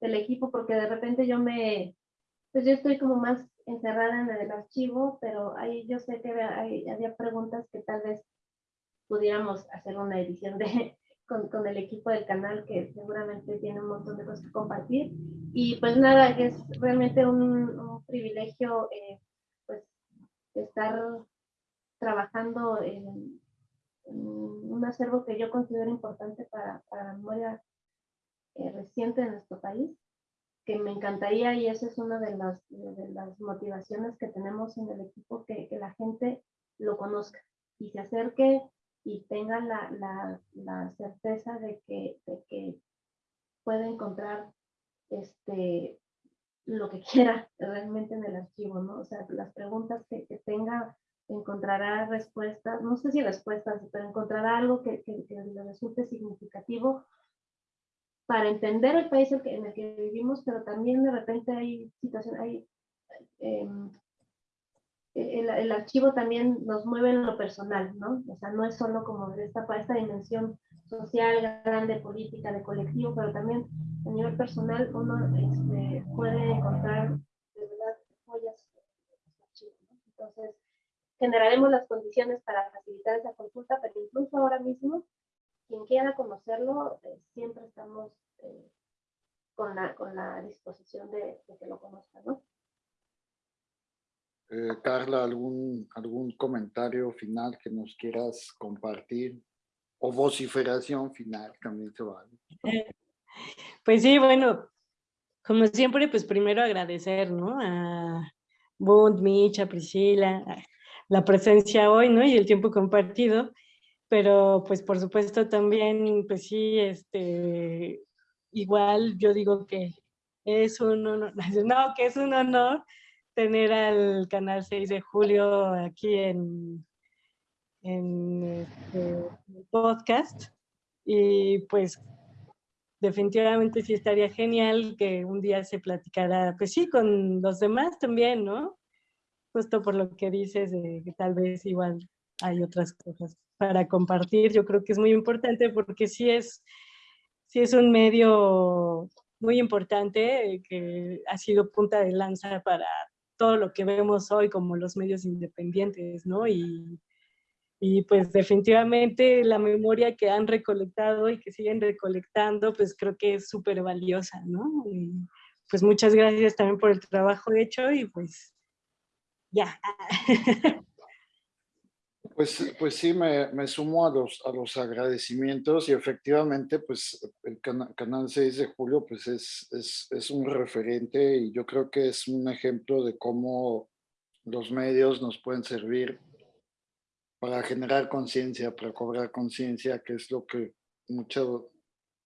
Speaker 4: del equipo porque de repente yo me, pues yo estoy como más encerrada en el archivo, pero ahí yo sé que había preguntas que tal vez pudiéramos hacer una edición de, con, con, el equipo del canal que seguramente tiene un montón de cosas que compartir. Y pues nada, es realmente un, un privilegio eh, pues estar trabajando en, un acervo que yo considero importante para, para la memoria eh, reciente de nuestro país, que me encantaría y esa es una de las, motivaciones que tenemos en el equipo, que, la gente lo conozca y se acerque y tenga la, certeza de que, de que puede encontrar este, lo que quiera realmente en el archivo, ¿no? O sea, las preguntas que, tenga encontrará respuestas, no sé si respuestas, pero encontrará algo que, le resulte significativo para entender el país en el que vivimos, pero también de repente hay situaciones, hay, em, el, el, archivo también nos mueve en lo personal, ¿no? O sea, no es solo como esta, esta dimensión social, grande, política, de colectivo, pero también a nivel personal uno este, puede encontrar de verdad joyas ¿no? Entonces, generaremos las condiciones para facilitar esa consulta, pero incluso ahora mismo, quien quiera conocerlo, eh, siempre estamos eh, con, la, con la disposición de, de que lo conozcan, ¿no?
Speaker 2: Eh, Carla, ¿algún, ¿algún comentario final que nos quieras compartir? O vociferación final también se vale.
Speaker 5: Pues sí, bueno, como siempre, pues primero agradecer, ¿no? A Bund, Micha, Priscila, la presencia hoy, ¿no? Y el tiempo compartido, pero pues por supuesto también, pues sí, este, igual yo digo que es un honor, no, que es un honor tener al canal 6 de julio aquí en, en este podcast y pues definitivamente sí estaría genial que un día se platicara, pues sí, con los demás también, ¿no? justo por lo que dices, tal vez igual hay otras cosas para compartir. Yo creo que es muy importante porque sí es, sí es un medio muy importante que ha sido punta de lanza para todo lo que vemos hoy como los medios independientes, ¿no? Y, y pues definitivamente la memoria que han recolectado y que siguen recolectando, pues creo que es súper valiosa, ¿no? Y pues muchas gracias también por el trabajo hecho y pues ya.
Speaker 2: Pues, pues sí, me, me, sumo a los, a los agradecimientos y efectivamente, pues el Canal 6 de Julio pues es, es, es, un referente y yo creo que es un ejemplo de cómo los medios nos pueden servir para generar conciencia, para cobrar conciencia, que es lo que mucho,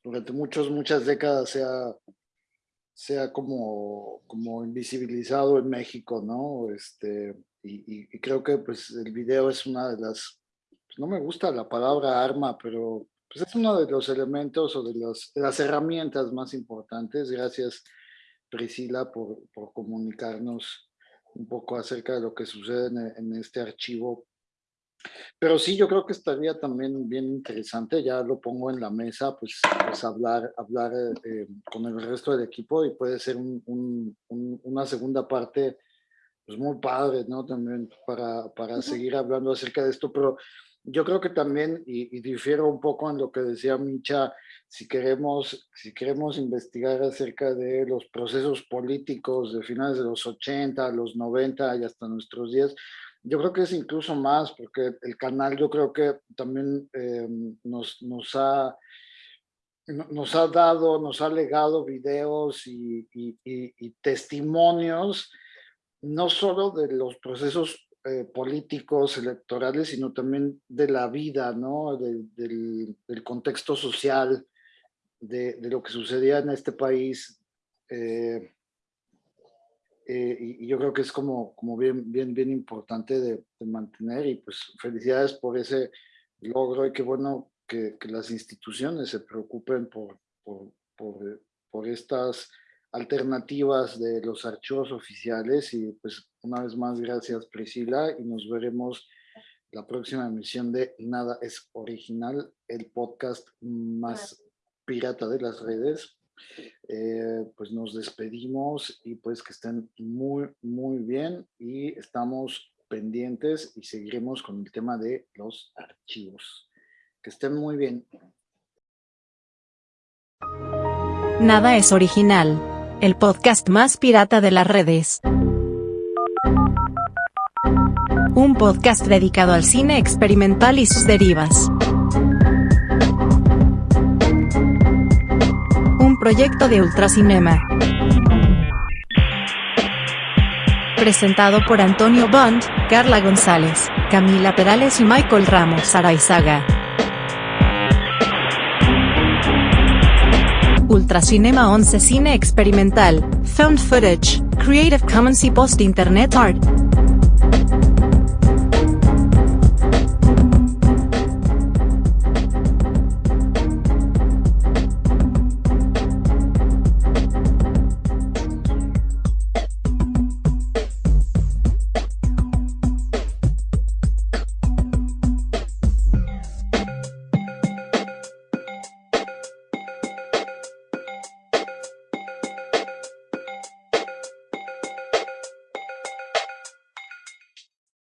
Speaker 2: durante muchos, muchas décadas se ha, sea como, como invisibilizado en México, ¿no? Este, y, y, creo que pues el video es una de las, pues, no me gusta la palabra arma, pero pues es uno de los elementos o de, los, de las herramientas más importantes. Gracias Priscila por, por comunicarnos un poco acerca de lo que sucede en, en este archivo pero sí, yo creo que estaría también bien interesante, ya lo pongo en la mesa, pues, pues hablar, hablar eh, con el resto del equipo y puede ser un, un, una segunda parte pues muy padre, ¿no? También para, para seguir hablando acerca de esto, pero yo creo que también, y, y, difiero un poco en lo que decía Micha, si queremos, si queremos investigar acerca de los procesos políticos de finales de los 80, los 90 y hasta nuestros días, yo creo que es incluso más, porque el canal yo creo que también eh, nos, nos, ha, nos ha dado, nos ha legado videos y, y, y, testimonios, no solo de los procesos eh, políticos, electorales, sino también de la vida, ¿no? De, del, contexto social, de, lo que sucedía en este país. Eh, eh, y, yo creo que es como, como bien, bien, bien importante de, mantener y pues felicidades por ese logro y qué bueno que, las instituciones se preocupen por, por, por, estas alternativas de los archivos oficiales y pues una vez más gracias Priscila y nos veremos la próxima emisión de Nada es Original, el podcast más pirata de las redes. Eh, pues nos despedimos y pues que estén muy, muy bien y estamos pendientes y seguiremos con el tema de los archivos. Que estén muy bien.
Speaker 1: Nada es original. El podcast más pirata de las redes. Un podcast dedicado al cine experimental y sus derivas. Un proyecto de Ultracinema. Presentado por Antonio Bond, Carla González, Camila Perales y Michael Ramos Araizaga. Ultracinema 11 Cine Experimental, Found Footage, Creative Commons y Post Internet Art.